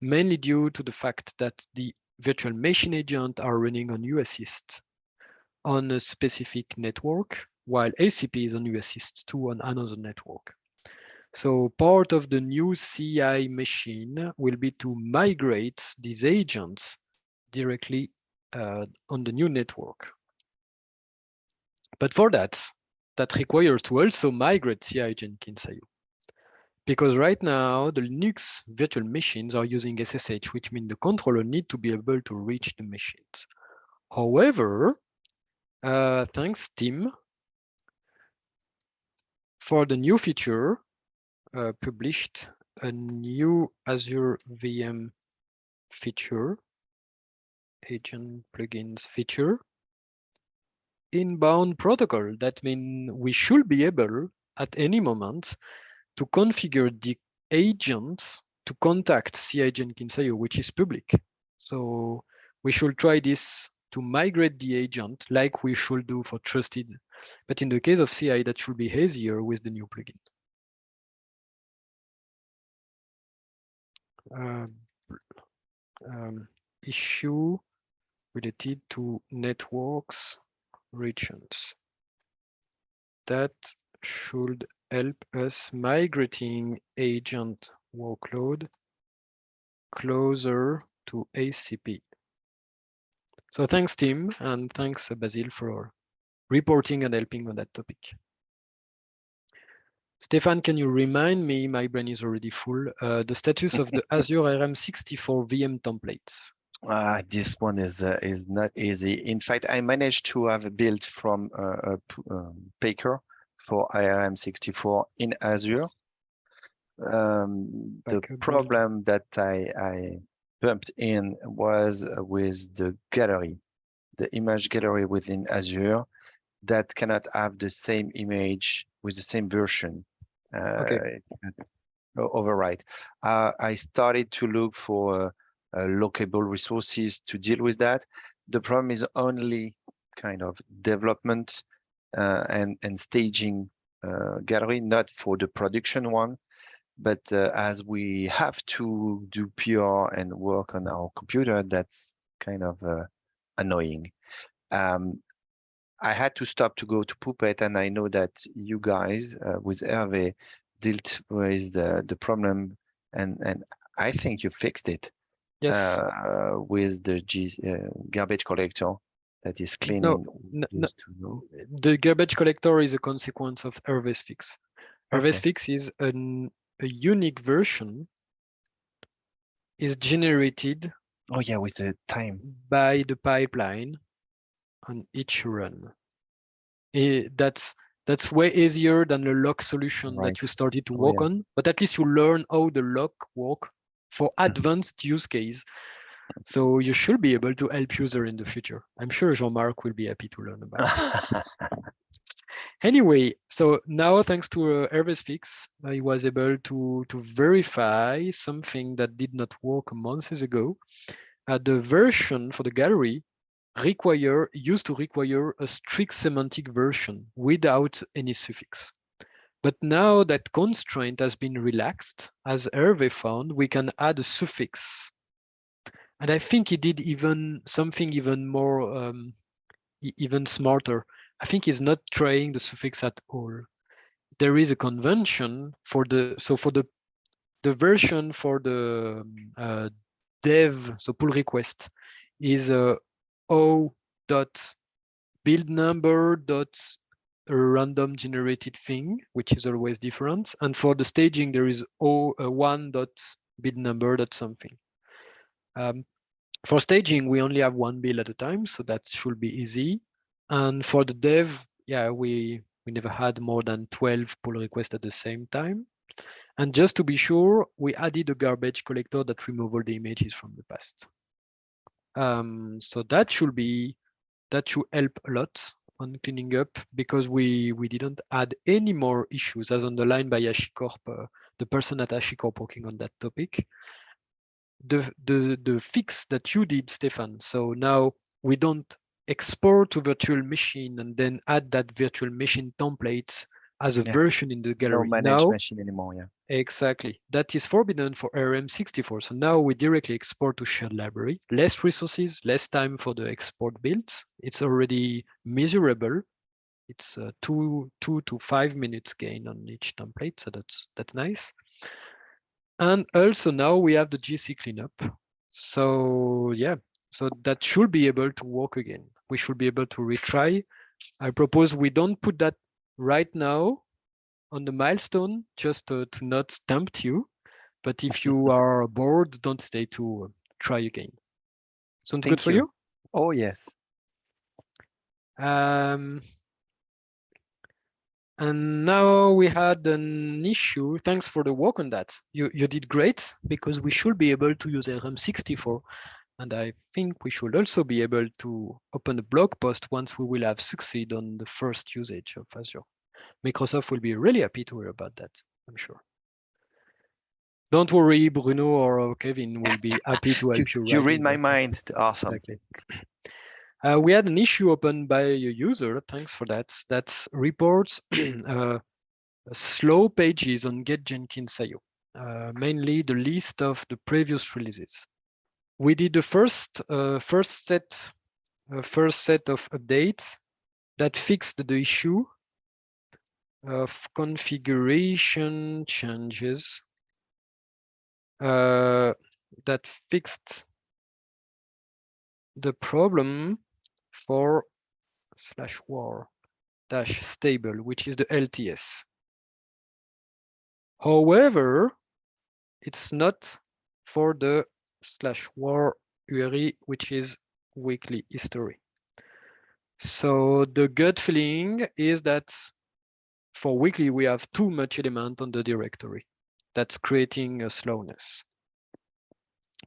mainly due to the fact that the virtual machine agent are running on US East on a specific network while ACP is on US East 2 on another network. So part of the new CI machine will be to migrate these agents directly uh, on the new network. But for that, that requires to also migrate CI Jenkins.io. Because right now, the Linux virtual machines are using SSH, which means the controller need to be able to reach the machines. However, uh, thanks Tim, for the new feature, uh, published a new Azure VM feature, agent plugins feature, inbound protocol. That means we should be able at any moment to configure the agents to contact CI Jenkins.io, which is public. So we should try this to migrate the agent like we should do for trusted but in the case of CI, that should be easier with the new plugin. Uh, um, issue related to networks regions. That should help us migrating agent workload closer to ACP. So thanks, Tim, and thanks, Basil, for reporting and helping on that topic. Stéphane, can you remind me, my brain is already full, uh, the status of the Azure ARM64 VM templates? Uh, this one is uh, is not easy. In fact, I managed to have built from uh, a um, Packer for ARM64 in Azure. Um, the problem that I, I bumped in was with the gallery, the image gallery within Azure that cannot have the same image with the same version. Uh, okay. Overwrite. Uh, I started to look for uh, lockable resources to deal with that. The problem is only kind of development uh, and and staging uh, gallery, not for the production one. But uh, as we have to do PR and work on our computer, that's kind of annoying. Um, I had to stop to go to Puppet, and I know that you guys uh, with Hervé dealt with the, the problem, and and I think you fixed it. Yes. uh, with the G, uh, garbage collector that is cleaning. n- n- just to know. the garbage collector is a consequence of Hervé's fix. Hervé's Okay. fix is an, a unique version is generated Oh yeah, with the time. by the pipeline on each run. Eh, that's that's way easier than the lock solution Right. that you started to Oh, work yeah. on, but at least you learn how the lock work for Mm-hmm. advanced use case. So you should be able to help user in the future. I'm sure Jean-Marc will be happy to learn about it. Anyway, so now thanks to uh, Hervé's fix, I was able to, to verify something that did not work months ago. Uh, the version for the gallery require used to require a strict semantic version without any suffix. But now that constraint has been relaxed, as Hervé found, we can add a suffix. And I think he did even something even more, um, even smarter. I think he's not trying the suffix at all. There is a convention for the so for the the version for the um, uh, dev so pull request is a o dot build number dot random generated thing, which is always different. And for the staging, there is o uh, one dot build number dot something. Um, for staging, we only have one build at a time, so that should be easy. And for the dev, yeah, we we never had more than 12 pull requests at the same time. And just to be sure, we added a garbage collector that remove all the images from the past. Um, so that should be that should help a lot on cleaning up because we we didn't add any more issues as underlined by HashiCorp, uh, the person at HashiCorp working on that topic. The the the fix that you did, Stéphane. So now we don't export to virtual machine and then add that virtual machine template as a Yeah. version in the No gallery. managed now, machine anymore. Yeah. Exactly. That is forbidden for ARM64. So now we directly export to shared library, less resources, less time for the export builds. It's already measurable. It's uh, two, two to five minutes gain on each template. So that's, that's nice. And also now we have the GC cleanup. So yeah, so that should be able to work again. We should be able to retry. I propose we don't put that right now on the milestone just to, to not tempt you. But if you are bored, don't stay to uh, try again. Sounds good for you. you? Oh yes. Um, and now we had an issue. Thanks for the work on that. You, you did great because we should be able to use ARM64. And I think we should also be able to open a blog post once we will have succeed on the first usage of Azure. Microsoft will be really happy to hear about that, I'm sure. Don't worry, Bruno or Kevin will be happy to help you. You, you read my mind. Awesome. Exactly. Uh, we had an issue opened by a user. Thanks for that. That reports uh, slow pages on Get Jenkins IO, uh, mainly the list of the previous releases. We did the first uh, first set uh, first set of updates that fixed the issue of configuration changes uh, that fixed the problem for slash war dash stable, which is the LTS. However, it's not for the slash war URI, which is weekly history. So the gut feeling is that for weekly, we have too much element on the directory. That's creating a slowness.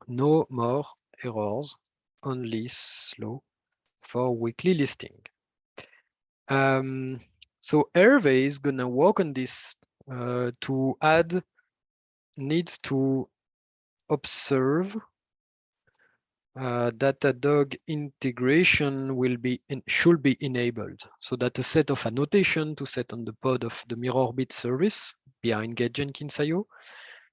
No more errors, only slow for weekly listing. Um, so Hervé is gonna work on this uh, to add needs to observe uh, Datadog integration will be in, should be enabled so that a set of annotation to set on the pod of the MirrorBit service behind Get Jenkins IO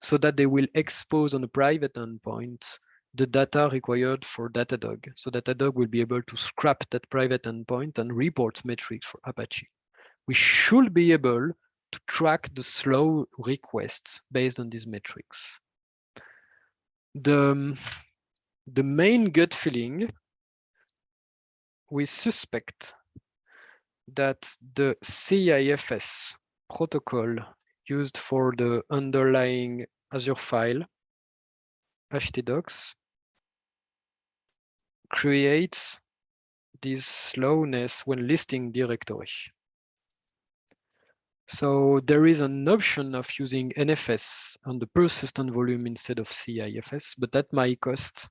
so that they will expose on a private endpoint the data required for Datadog. So that Datadog will be able to scrap that private endpoint and report metrics for Apache. We should be able to track the slow requests based on these metrics. The, the main gut feeling, we suspect that the CIFS protocol used for the underlying Azure file, htdocs, creates this slowness when listing directory. So there is an option of using NFS on the persistent volume instead of CIFS, but that might cost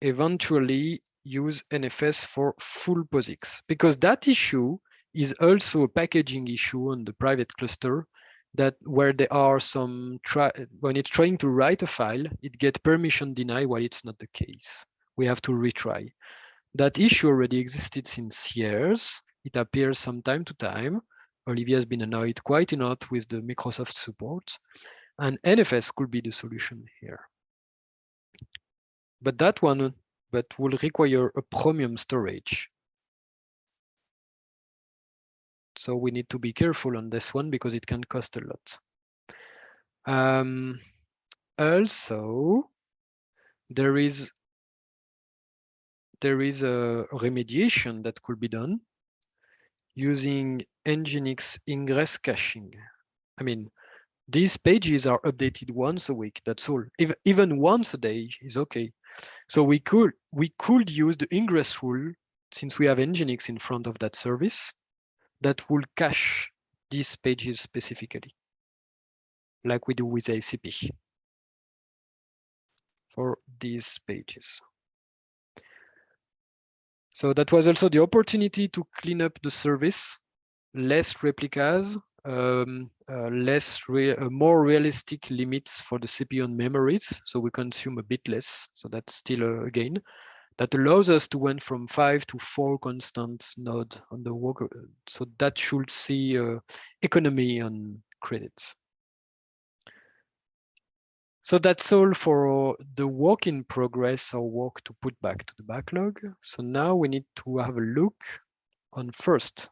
eventually use NFS for full POSIX because that issue is also a packaging issue on the private cluster that where there are some try when it's trying to write a file, it get permission denied while it's not the case. We have to retry. That issue already existed since years. It appears from time to time. Olivia has been annoyed quite a lot with the Microsoft support, and NFS could be the solution here. But that one but will require a premium storage. So we need to be careful on this one because it can cost a lot. Um, also, there is there is a remediation that could be done using Nginx ingress caching. I mean, these pages are updated once a week, that's all. If, even once a day is okay. So we could we could use the ingress rule since we have Nginx in front of that service that will cache these pages specifically, like we do with ACP for these pages. So that was also the opportunity to clean up the service, less replicas, um, uh, less re uh, more realistic limits for the CPU and memories, so we consume a bit less. So that's still a, a gain. That allows us to went from five to four constant nodes on the work. Uh, so that should see uh, economy on credits. So that's all for the work in progress or work to put back to the backlog. So now we need to have a look on first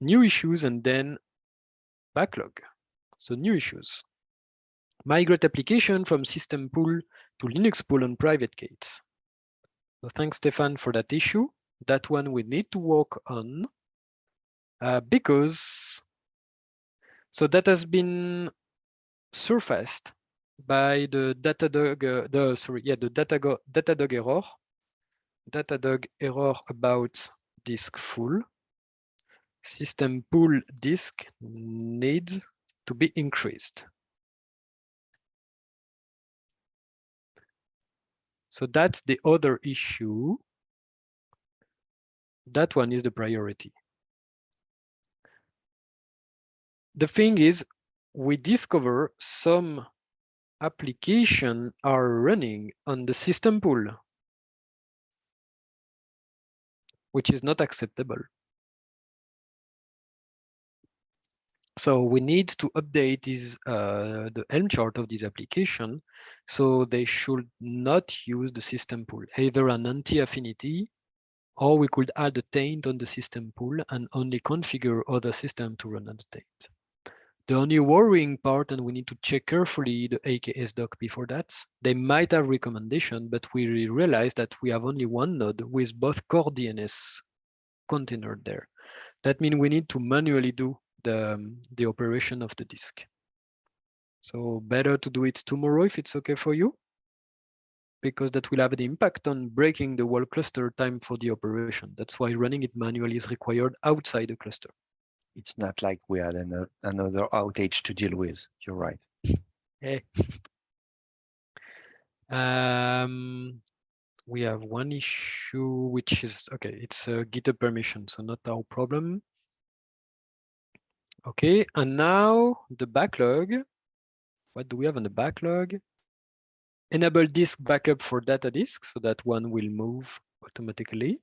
new issues and then backlog. So new issues. Migrate application from system pool to Linux pool on private gates. So thanks, Stéphane, for that issue. That one we need to work on uh, because so that has been surfaced by the Datadog, uh, the sorry, yeah, the Datadog, Datadog error, Datadog error about disk full. System pool disk needs to be increased. So that's the other issue. That one is the priority. The thing is, we discover some application are running on the system pool, which is not acceptable. So we need to update this, uh, the Helm chart of this application. So they should not use the system pool, either an anti-affinity, or we could add a taint on the system pool and only configure other system to run on the taint. The only worrying part, and we need to check carefully the AKS doc before that, they might have recommendation, but we realize that we have only one node with both core DNS container there. That means we need to manually do the, um, the operation of the disk. So better to do it tomorrow if it's okay for you, because that will have an impact on breaking the whole cluster time for the operation. That's why running it manually is required outside the cluster it's not like we had an, another outage to deal with. You're right. Hey. Um, we have one issue, which is, okay, it's a GitHub permission, so not our problem. Okay, and now the backlog. What do we have on the backlog? Enable disk backup for data disk, so that one will move automatically.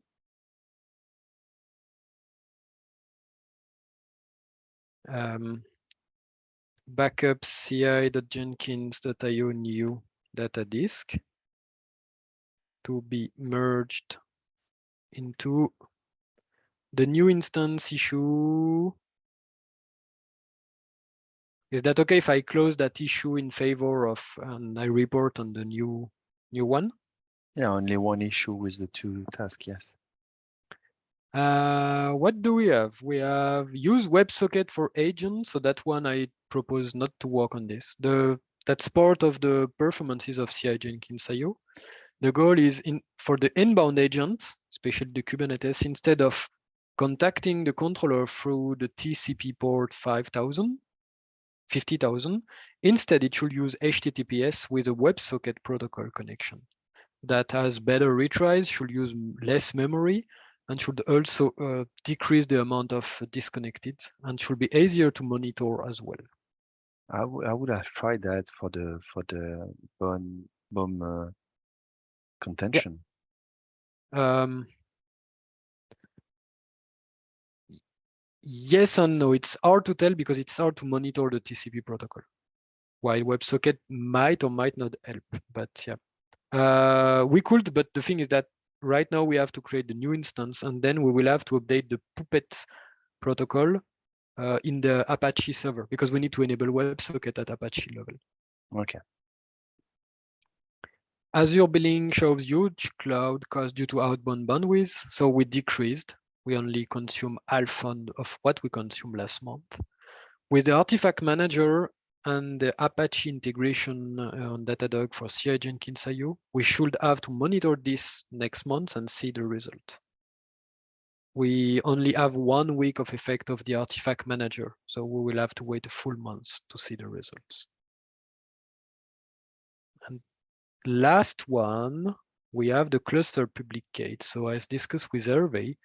um, backup ci.jenkins.io new data disk to be merged into the new instance issue. Is that okay if I close that issue in favor of and I report on the new new one? Yeah, only one issue with the two tasks, yes. Uh, what do we have? We have use WebSocket for agents. So that one I propose not to work on this. The that's part of the performances of CI Jenkins IO. The goal is in for the inbound agents, especially the Kubernetes, instead of contacting the controller through the TCP port 5000, 50,000, instead it should use HTTPS with a WebSocket protocol connection that has better retries, should use less memory, and should also uh, decrease the amount of disconnected and should be easier to monitor as well. I, I would have tried that for the for the BOM BOM uh, contention. Um, yes and no. It's hard to tell because it's hard to monitor the TCP protocol. While WebSocket might or might not help, but yeah, uh, we could. But the thing is that right now we have to create the new instance, and then we will have to update the Puppet protocol uh, in the Apache server because we need to enable WebSocket at Apache level. Okay. Azure billing shows huge cloud cost due to outbound bandwidth, so we decreased. We only consume half of what we consumed last month. With the artifact manager and the Apache integration uh, on Datadog for CI Jenkins IO, we should have to monitor this next month and see the result. We only have one week of effect of the artifact manager, so we will have to wait a full month to see the results. And last one, we have the cluster public gate. So as discussed with Hervé,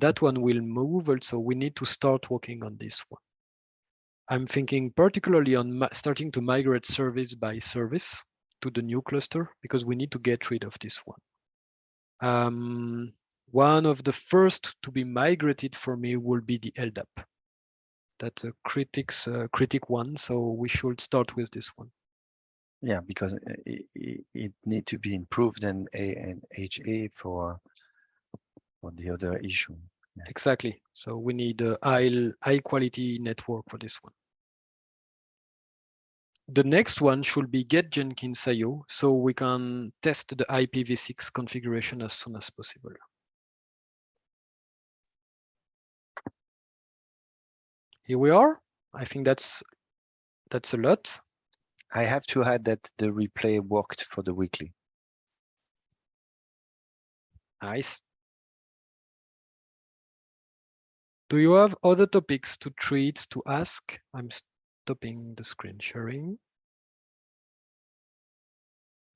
that one will move also. We need to start working on this one. I'm thinking particularly on starting to migrate service by service to the new cluster because we need to get rid of this one. Um, one of the first to be migrated for me will be the LDAP. That's a critics uh, critic one, so we should start with this one. Yeah, because it, it, it need to be improved and A and HA for for the other issue. Yeah. Exactly. So we need a high high quality network for this one. The next one should be get Jenkins IO, so we can test the IPv6 configuration as soon as possible. Here we are. I think that's that's a lot. I have to add that the replay worked for the weekly. Nice. Do you have other topics to treat, to ask? I'm stopping the screen sharing.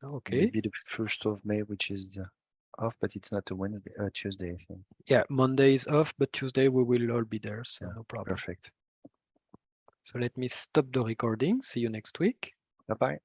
Okay. Maybe the first of May, which is uh, off, but it's not a Wednesday, uh, Tuesday, I think. Yeah, Monday is off, but Tuesday we will all be there, so Yeah, no problem. Perfect. So let me stop the recording. See you next week. Bye-bye.